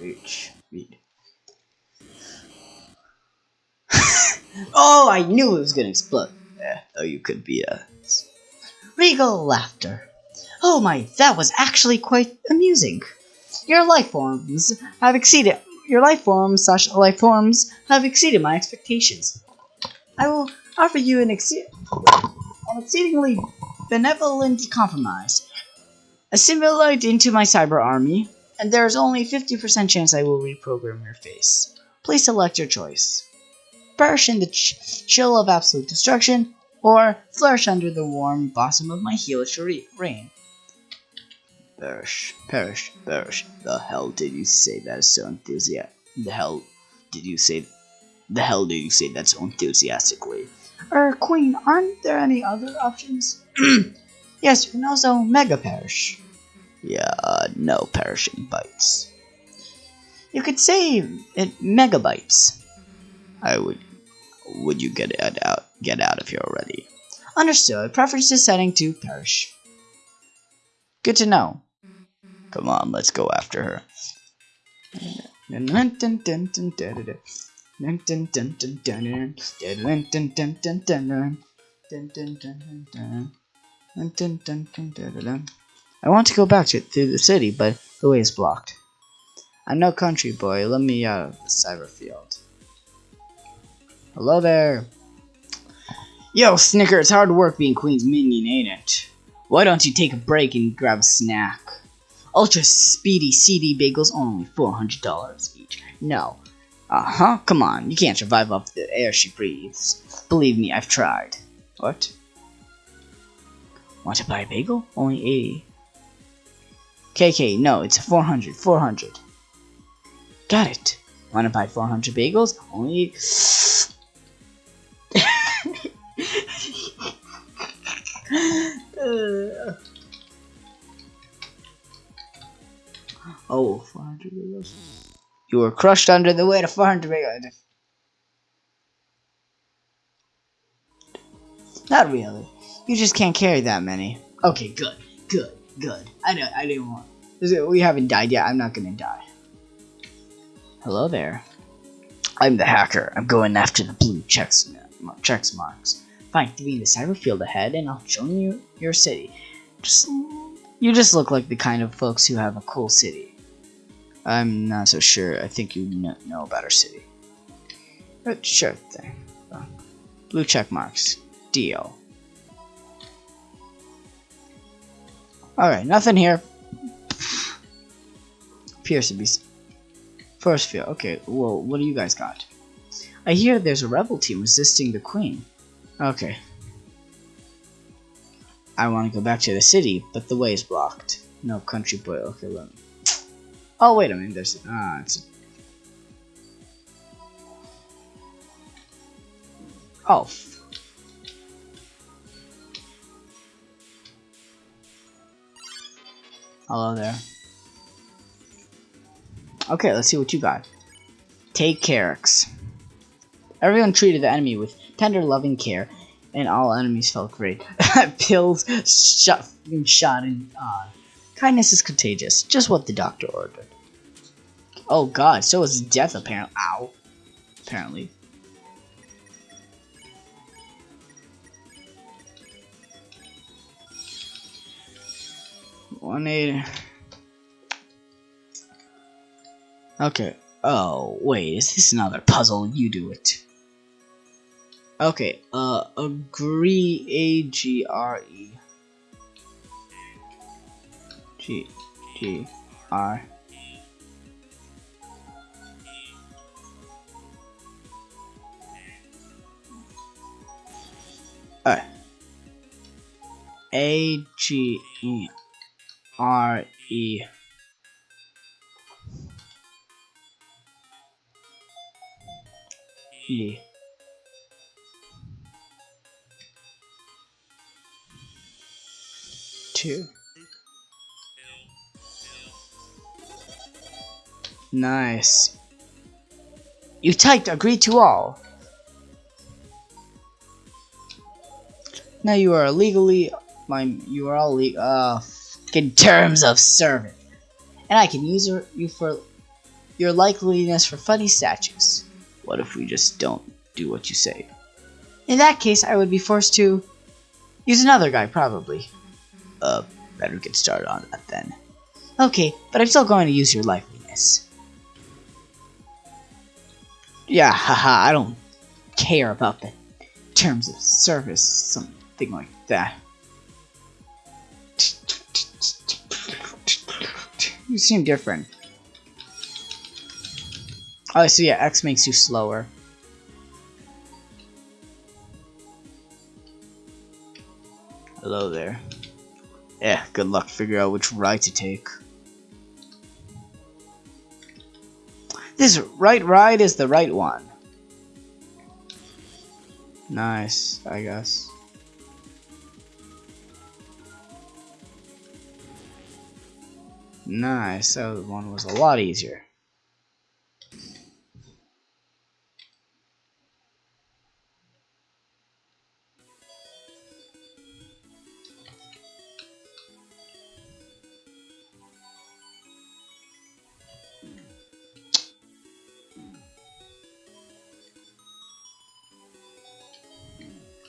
Reach. Read. <laughs> Oh, I knew it was gonna explode. Though you could be a. Regal laughter. Oh my, that was actually quite amusing. Your life forms have exceeded your life forms slash life forms have exceeded my expectations. I will offer you an, exce- an exceedingly benevolent compromise. Assimilate into my cyber army, and there is only 50% chance I will reprogram your face. Please select your choice. Perish in the ch- chill of absolute destruction, or flourish under the warm bosom of my hellish re- reign. Perish, perish, perish. The hell did you say that is so enthusiastic? The hell did you say? The hell did you say that so enthusiastically? Er, Queen, aren't there any other options? <clears throat> yes, and also Mega Perish. Yeah, no perishing bites. You could say it megabytes. I would. Would you get it out? Get out of here already. Understood. Preference is setting to Perish. Good to know. Come on, let's go after her. I want to go back to through the city, but the way is blocked. I'm no country boy. Let me out of the cyber field. Hello there. Yo, Snicker, it's hard work being Queen's minion, ain't it? Why don't you take a break and grab a snack? Ultra speedy CD bagels only $400 each. No. Uh-huh, come on. You can't survive off the air she breathes. Believe me, I've tried. What? Want to buy a bagel? Only 80. KK, no, it's 400, 400. Got it. Want to buy 400 bagels? Only... <laughs> Oh, 400 bagels. You were crushed under the weight of 400 bagels. Not really. You just can't carry that many. Okay, good, good, good. I don't, I didn't want. We haven't died yet. I'm not gonna die. Hello there. I'm the hacker. I'm going after the blue checks, checks marks. Find three in the cyber field ahead, and I'll join you your city. Just, you just look like the kind of folks who have a cool city. I'm not so sure. I think you know, know about our city. But sure thing. Blue check marks. Deal. Alright, nothing here. Appears to be first field. Okay, well, what do you guys got? I hear there's a rebel team resisting the queen. Okay. I want to go back to the city, but the way is blocked. No country boy. Okay, let me. Oh wait a minute. There's ah, it's. Oh. Hello there. Okay, let's see what you got. Take Carrix. Everyone treated the enemy with tender, loving care, and all enemies felt great. <laughs> Pills, shot, shot, and uh, kindness is contagious. Just what the doctor ordered. Oh god, so is death apparently. Ow. Apparently. One eight. Okay. Oh, wait, is this another puzzle? You do it. Okay, uh, agree, A-G-R-E. G, G, R. Alright. R, E. E. Two. Nice. You typed agree to all. Now you are legally my you are all legal uh in terms of service. And I can use you for your likeliness for funny statues. What if we just don't do what you say? In that case, I would be forced to use another guy, probably. Uh, better get started on that then. Okay, but I'm still going to use your likeliness. Yeah, haha, I don't care about the terms of service, something like that. You seem different. Oh, so yeah, X makes you slower. Hello there. Yeah, good luck figure out which ride to take. This right ride is the right one. Nice, I guess. Nice, that one was a lot easier.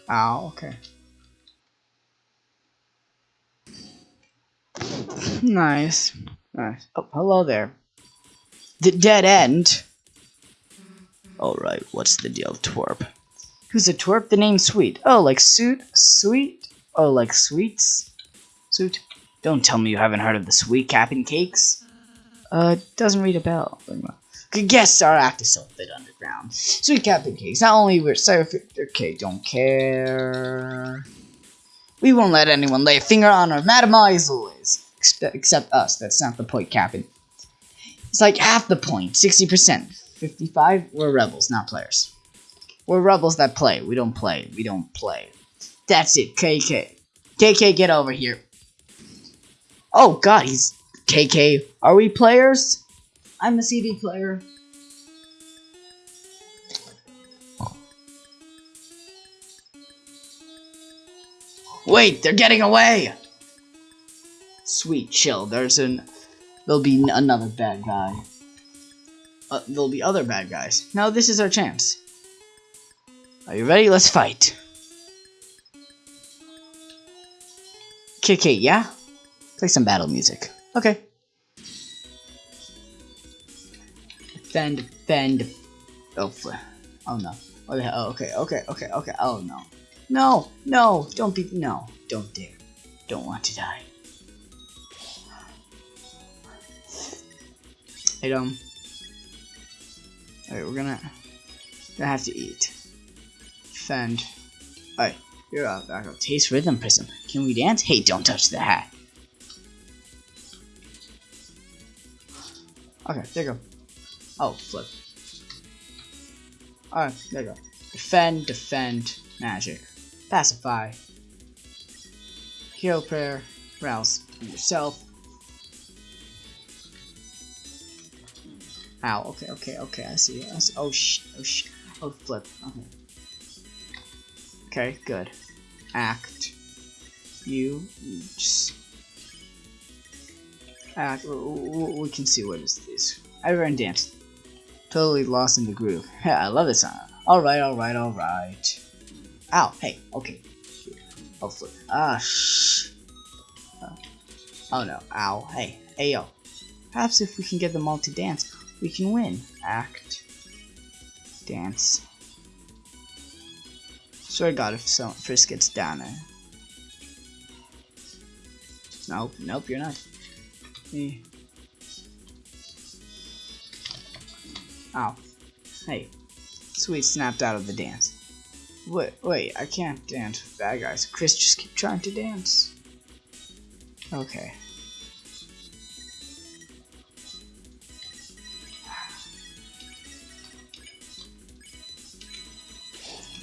Oh, okay. <laughs> Nice. Nice. Oh, hello there. The dead end. Alright, what's the deal, twerp? Who's a twerp? The name's Sweet. Oh, like suit? Sweet? Oh, like sweets? Suit? Don't tell me you haven't heard of the Sweet Cap'n Cakes. Uh, doesn't read a bell. Good guess star actor so fit underground. Sweet Cap'n Cakes. Not only we're so okay, don't care. We won't let anyone lay a finger on our Mademoiselles, except, except us. That's not the point, Captain. It's like half the point, 60%. 55, we're rebels, not players. We're rebels that play. We don't play. We don't play. That's it, KK. KK, get over here. Oh, God, he's... KK, are we players? I'm a CD player. Wait, they're getting away! Sweet chill, there's an... There'll be another bad guy. Uh, there'll be other bad guys. Now this is our chance. Are you ready? Let's fight. KK, yeah? Play some battle music. Okay. Defend, defend. Oh, oh no. Oh, the hell? Okay, okay, okay, okay. Oh no. No, no, don't be, no, don't dare. Don't want to die. Hey, um. Alright, we're gonna, gonna have to eat. Defend. Alright, you're up. Back up. Taste rhythm prism. Can we dance? Hey, don't touch the hat. Okay, there you go. Oh, flip. Alright, there you go. Defend, defend, magic. Pacify. Heal prayer. Rouse yourself. Ow, okay, okay, okay, I see. I see. Oh, sh, oh, sh, oh, flip. Okay. Okay, good. Act. You, just act. We can see what is this. I ran dance. Totally lost in the groove. <laughs> I love this song. Alright, alright, alright. Ow, hey, okay. Oh, flip. Ah, shh. Oh. no, ow, hey, hey yo. Perhaps if we can get them all to dance, we can win. Act. Dance. Swear to God, if someone first gets down there. Nope, nope, you're not. Me. Ow. Oh. Hey. Sweet snapped out of the dance. Wait, wait, I can't dance with bad guys. Kris, just keep trying to dance. Okay.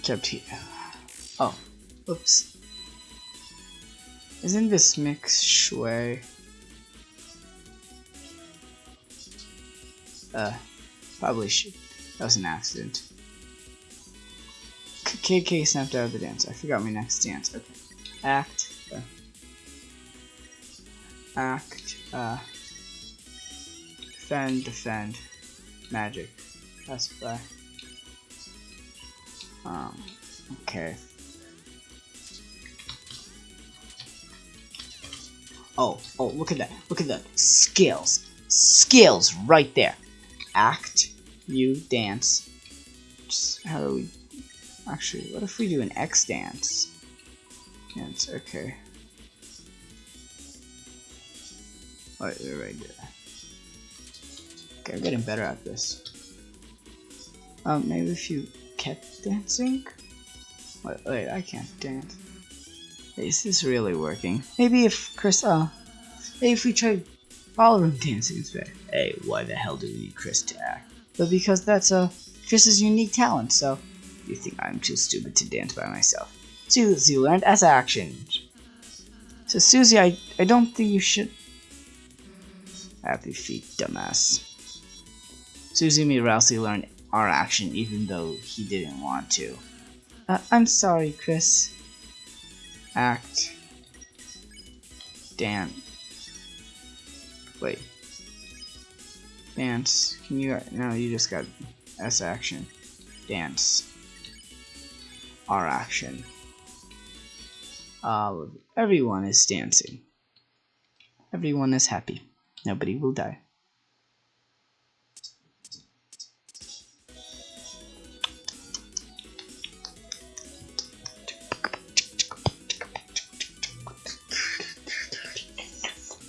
Kept here. Oh, oops. Isn't this mix shui? Uh, probably should. That was an accident. KK snapped out of the dance. I forgot my next dance. Okay. Act. Uh, act. Uh, defend. Defend. Magic. Pacify. Um. Okay. Oh, oh, look at that. Look at that. Skills. Skills right there. Act. You dance. Just how do we Actually, what if we do an X dance? Dance, okay. Wait, wait, right there. Okay, I'm getting better at this. Um, maybe if you dancing? Wait, wait, I can't dance. Is this really working? Maybe if Kris, uh, maybe if we tried ballroom dancing instead. Hey, why the hell do we need Kris to act? But because that's, uh, Kris's unique talent, so you think I'm too stupid to dance by myself. Susie learned as action. So Susie, I, I don't think you should... Happy feet, dumbass. Susie made Ralsei learn our action even though he didn't want to. Uh, I'm sorry, Kris. Act. Dan. Wait. Dance. Can you... No, you just got S action. Dance R action. Uh, everyone is dancing. Everyone is happy. Nobody will die.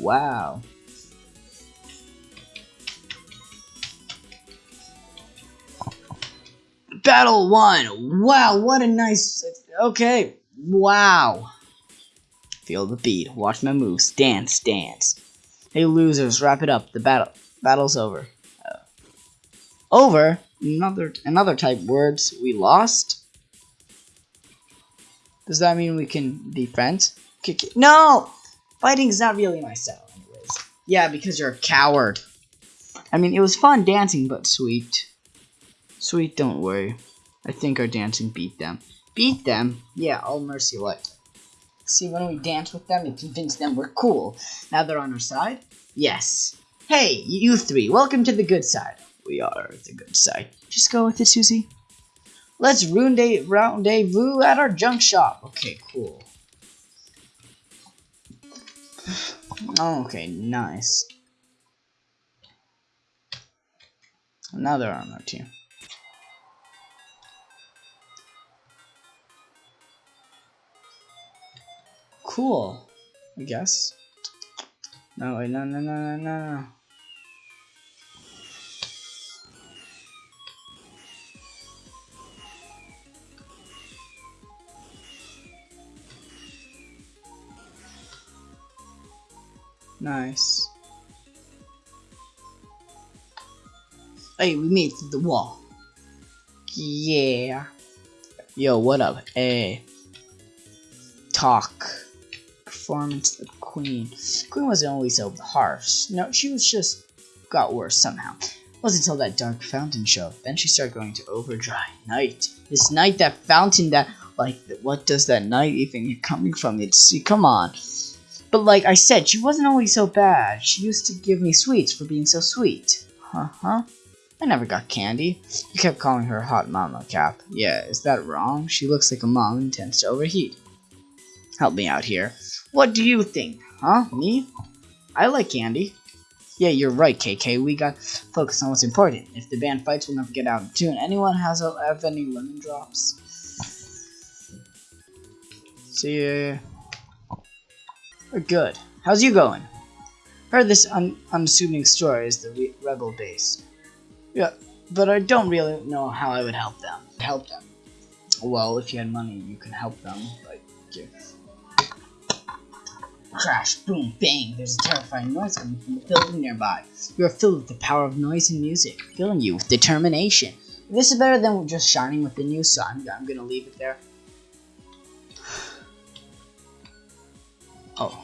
Wow. Battle one. Wow, what a nice. Okay. Wow. Feel the beat. Watch my moves. Dance, dance. Hey losers, wrap it up. The battle battle's over. Uh, over? Another another type words. We lost. Does that mean we can be friends? No! Fighting's not really my style, anyways. Yeah, because you're a coward. I mean, it was fun dancing, but sweet. Sweet, don't worry. I think our dancing beat them. Beat them? Yeah, all mercy light. See, when we dance with them, it convinced them we're cool. Now they're on our side? Yes. Hey, you three, welcome to the good side. We are the good side. Just go with it, Susie. Let's round rendezvous at our junk shop. Okay, cool. Okay, nice. Another armor too. Cool, I guess. No, wait, no, no, no, no, no. Nice. Hey, we made it the wall. Yeah. Yo, what up? Hey. Talk. Performance of the queen. Queen wasn't always so harsh. No, she was just got worse somehow. Wasn't until that dark fountain show. Then she started going to overdrive. Night. This night, that fountain, that like, what does that night even coming from? It's see, come on. But like I said, she wasn't always so bad. She used to give me sweets for being so sweet. Huh-huh. I never got candy. You kept calling her hot mama, Cap. Yeah, is that wrong? She looks like a mom and tends to overheat. Help me out here. What do you think? Huh? Me? I like candy. Yeah, you're right, KK. We got focus on what's important. If the band fights, we'll never get out of tune. Anyone has have any lemon drops? See ya. We're good. How's you going? Heard this un unassuming story is the re rebel base. Yeah, but I don't really know how I would help them. Help them. Well, if you had money, you can help them. Like. Crash, boom, bang. There's a terrifying noise coming from the building nearby. You are filled with the power of noise and music, filling you with determination. This is better than just shining within you, so I'm, I'm gonna leave it there. Oh.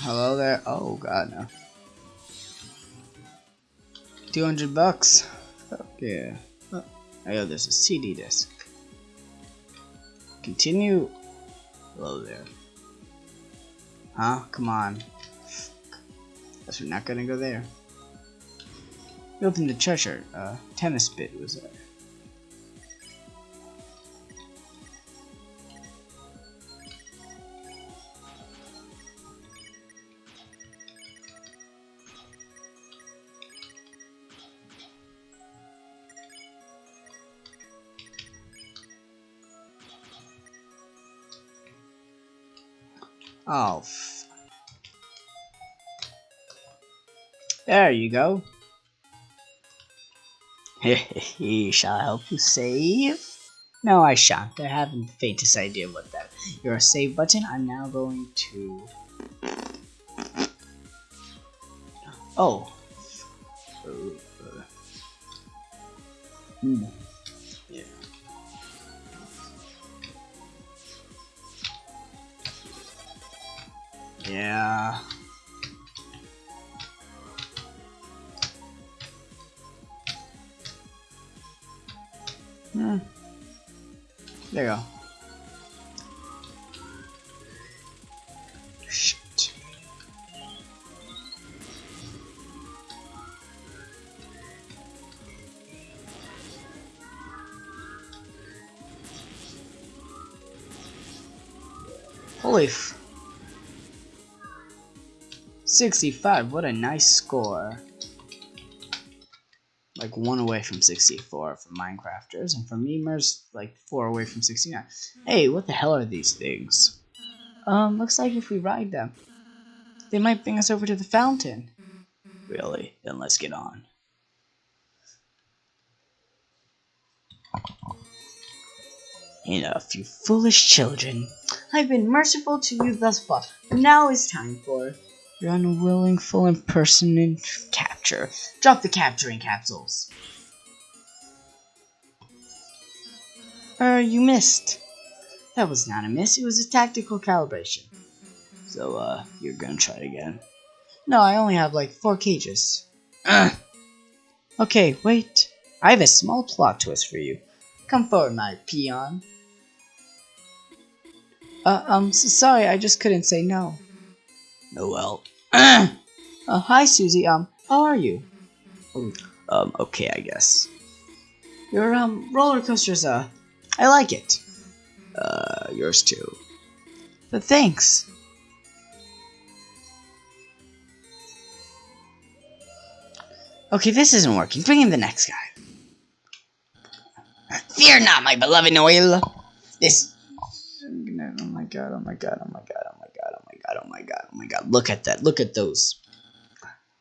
Hello there. Oh god no. 200 bucks. Okay. Oh, yeah, there's a CD disc. Continue. Hello there. Huh? Come on. Guess we're not gonna go there. We opened the treasure. Uh, tennis bit was there. Oh. There you go. <laughs> Shall I help you save? No, I shan't. I haven't the faintest idea what that. Your save button. I'm now going to. Oh. Hmm. Yeah. Hmm. There you go. Shit. Holy f 65, what a nice score. Like one away from 64 for Minecrafters, and for memers, like four away from 69. Hey, what the hell are these things? Um, looks like if we ride them. They might bring us over to the fountain. Really? Then let's get on. Enough, you foolish children. I've been merciful to you thus far. Now is time for your unwilling, full impersonant capture. Drop the capturing capsules. Er, you missed. That was not a miss, it was a tactical calibration. So, uh, you're gonna try it again? No, I only have like four cages. Ugh. <clears throat> Okay, wait. I have a small plot twist for you. Come forward, my peon. Uh, um, so sorry, I just couldn't say no. Noelle. Uh, hi, Susie. Um, how are you? Um, okay, I guess. Your, um, roller coaster's, uh, I like it. Uh, yours too. But thanks. Okay, this isn't working. Bring in the next guy. Fear not, my beloved Noelle. This Oh my god, oh my god, oh my god, oh my god, god, oh my god, oh my god. Look at that, look at those.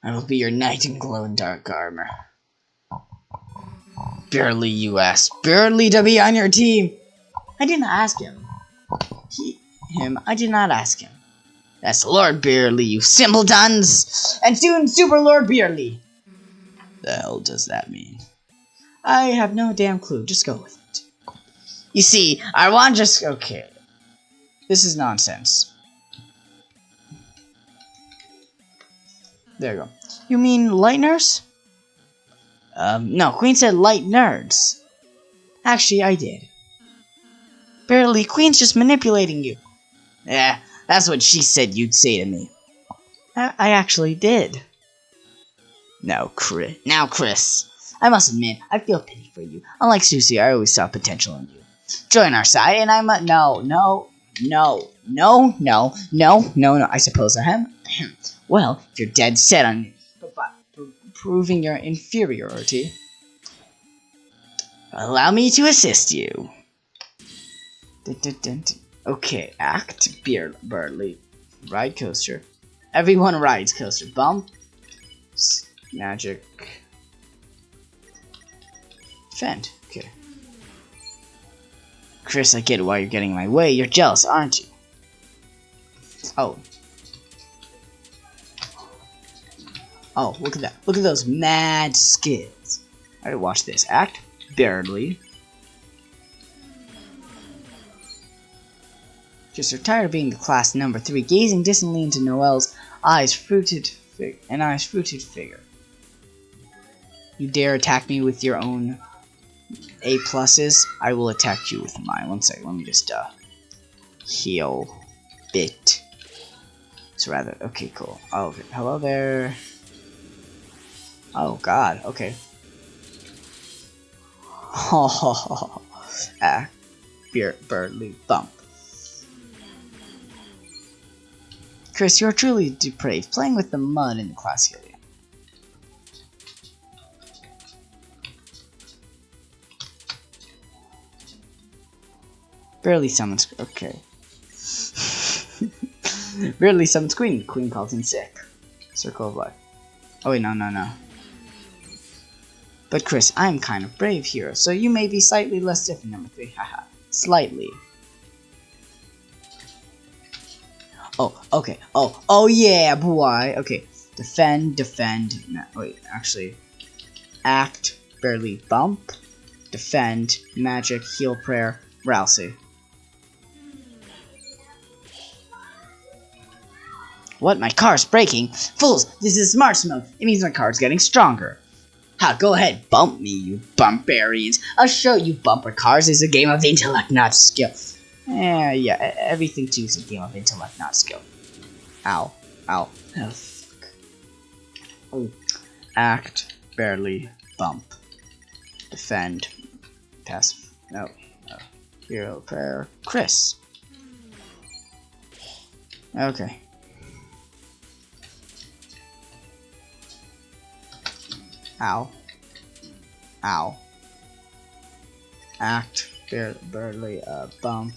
I will be your knight in glow in dark armor. Berdly you asked Berdly to be on your team. I didn't ask him. He, him, I did not ask him. That's Lord Berdly, you simpletons! And soon Super Lord Berdly! The hell does that mean? I have no damn clue, just go with it. You see, I want just okay. This is nonsense. There you go. You mean lighteners? Um, no, Queen said light nerds. Actually, I did. Berdly, Queen's just manipulating you. Yeah, that's what she said you'd say to me. I, I actually did. Now, Kris. Now, Kris, I must admit, I feel pity for you. Unlike Susie, I always saw potential in you. Join our side, and I'm a- no, no, no, no, no, no, no, no. I suppose I am. <laughs> well, if you're dead set on proving your inferiority, allow me to assist you. Okay, act beer Berdly. Ride coaster. Everyone rides coaster. Bump. Magic. Fend. Okay. Kris, I get why you're getting in my way. You're jealous, aren't you? Oh. Oh, look at that. Look at those mad skills. Alright, watch this. Act Berdly. Just are tired of being the class number three, gazing distantly into Noelle's eyes fruited fig and eyes fruited figure. You dare attack me with your own A pluses? I will attack you with mine. One second, let me just uh heal bit. It's rather okay, cool. Oh, hello there. Oh God, okay. Oh, <laughs> ah, beer, Berdly bump. Kris, you're truly depraved, playing with the mud in the class area. Berdly summons. Okay. <laughs> Berdly summons Queen. Queen calls in sick. Circle of life. Oh wait, no, no, no. But Kris, I'm kind of brave here, so you may be slightly less different, number three. <laughs> Haha. Slightly. Oh, okay. Oh, oh yeah, boy. Okay. Defend, defend. No, wait, actually. Act, Berdly bump. Defend, magic, heal prayer, Ralsei. What? My car's breaking? Fools! This is smart smoke. It means my car's getting stronger. Ha, go ahead, bump me, you bumparians. I'll show you bumper cars is a game of intellect, not skill. Eh, yeah, everything too is a game of intellect, not skill. Ow. Ow. Oh, fuck. Oh. Act, Berdly, bump. Defend. Pass. No. no. Heal Prayer. Kris. Okay. Ow. Ow. Act, bar- Berdly, uh, bump.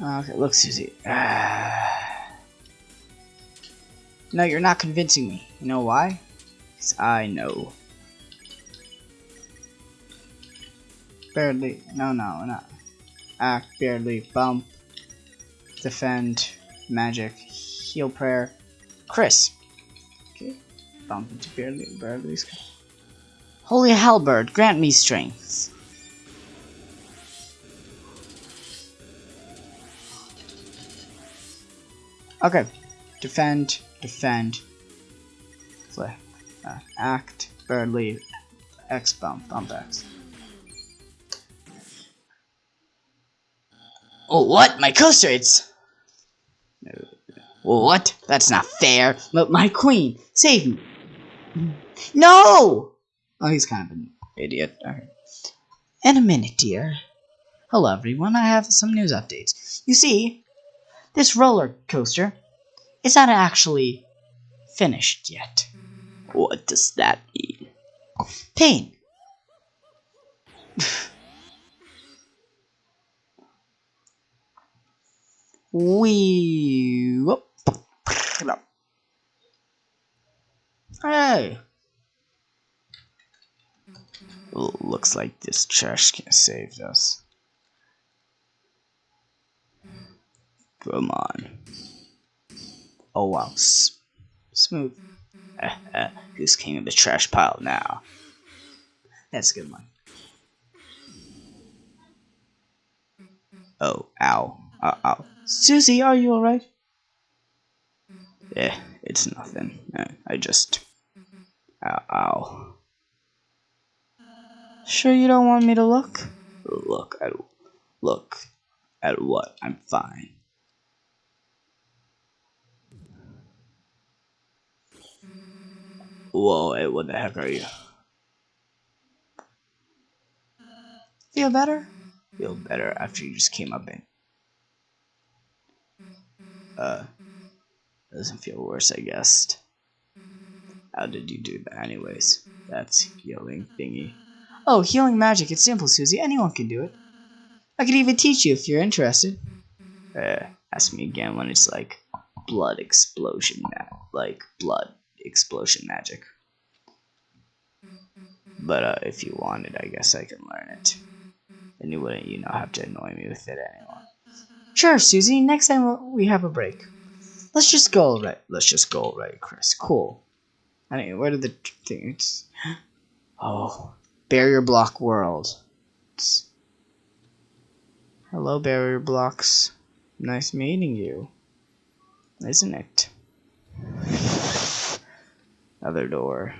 Okay, look, Susie. no, you're not convincing me. You know why? Because I know. Berdly. No, no, not. Act, Berdly, bump, defend, magic, heal prayer. Kris. Okay. Bump into Berdly, Berdly. Holy Halberd, grant me strength. Okay. Defend, defend. Flip. Uh, act, Berdly. X bump, bump X. Oh, what? My coaster, it's... What? That's not fair. But my queen, save me. No! Oh, he's kind of an idiot. In a minute, dear. Hello, everyone. I have some news updates. You see, this roller coaster is not actually finished yet. What does that mean? Pain. <sighs> we. Whoop. Hey. Looks like this trash can save us. Come on. Oh wow, S smooth. Who's king of the trash pile now? That's a good one. Oh, ow. Uh, ow. Susie, are you alright? Yeah, it's nothing. Uh, I just... Ow, ow. Sure you don't want me to look? Look at... Look at what? I'm fine. Whoa, hey, what the heck are you? Feel better? Feel better after you just came up in. Uh, doesn't feel worse, I guess. How did you do that anyways? That's healing thingy. Oh, healing magic. It's simple, Susie. Anyone can do it. I could even teach you if you're interested. Uh, ask me again when it's like blood explosion, like blood explosion magic. But uh, if you wanted, I guess I can learn it. And you wouldn't, you know, have to annoy me with it anymore. Sure, Susie. Next time we have a break. Let's just go right. Let's just go right, Kris. Cool. I mean, where did the things? <gasps> Oh, barrier block world. It's... Hello, barrier blocks. Nice meeting you. Isn't it? Other door.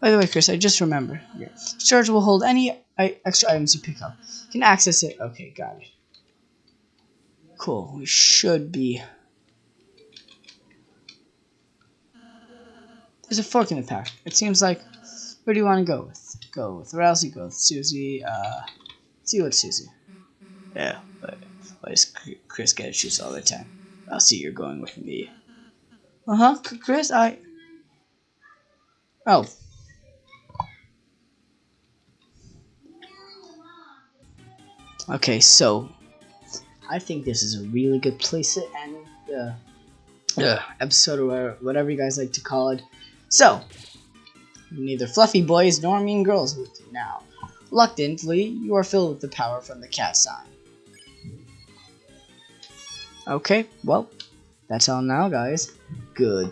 By the way, Kris, I just remember. Storage will hold any extra items you pick up. You can access it. Okay, got it. Cool. We should be. There's a fork in the pack. It seems like. Where do you want to go with? Go with Ralsei, go with Susie. Uh, see what Susie. Yeah, but why does Kris get to choose all the time? I'll see you're going with me. Uh huh, Kris, I. Oh. Okay, so I think this is a really good place to end the uh, episode or whatever you guys like to call it. So, neither fluffy boys nor mean girls with you now. Reluctantly, you are filled with the power from the cat sign. Okay, well, that's all now, guys. Goodbye!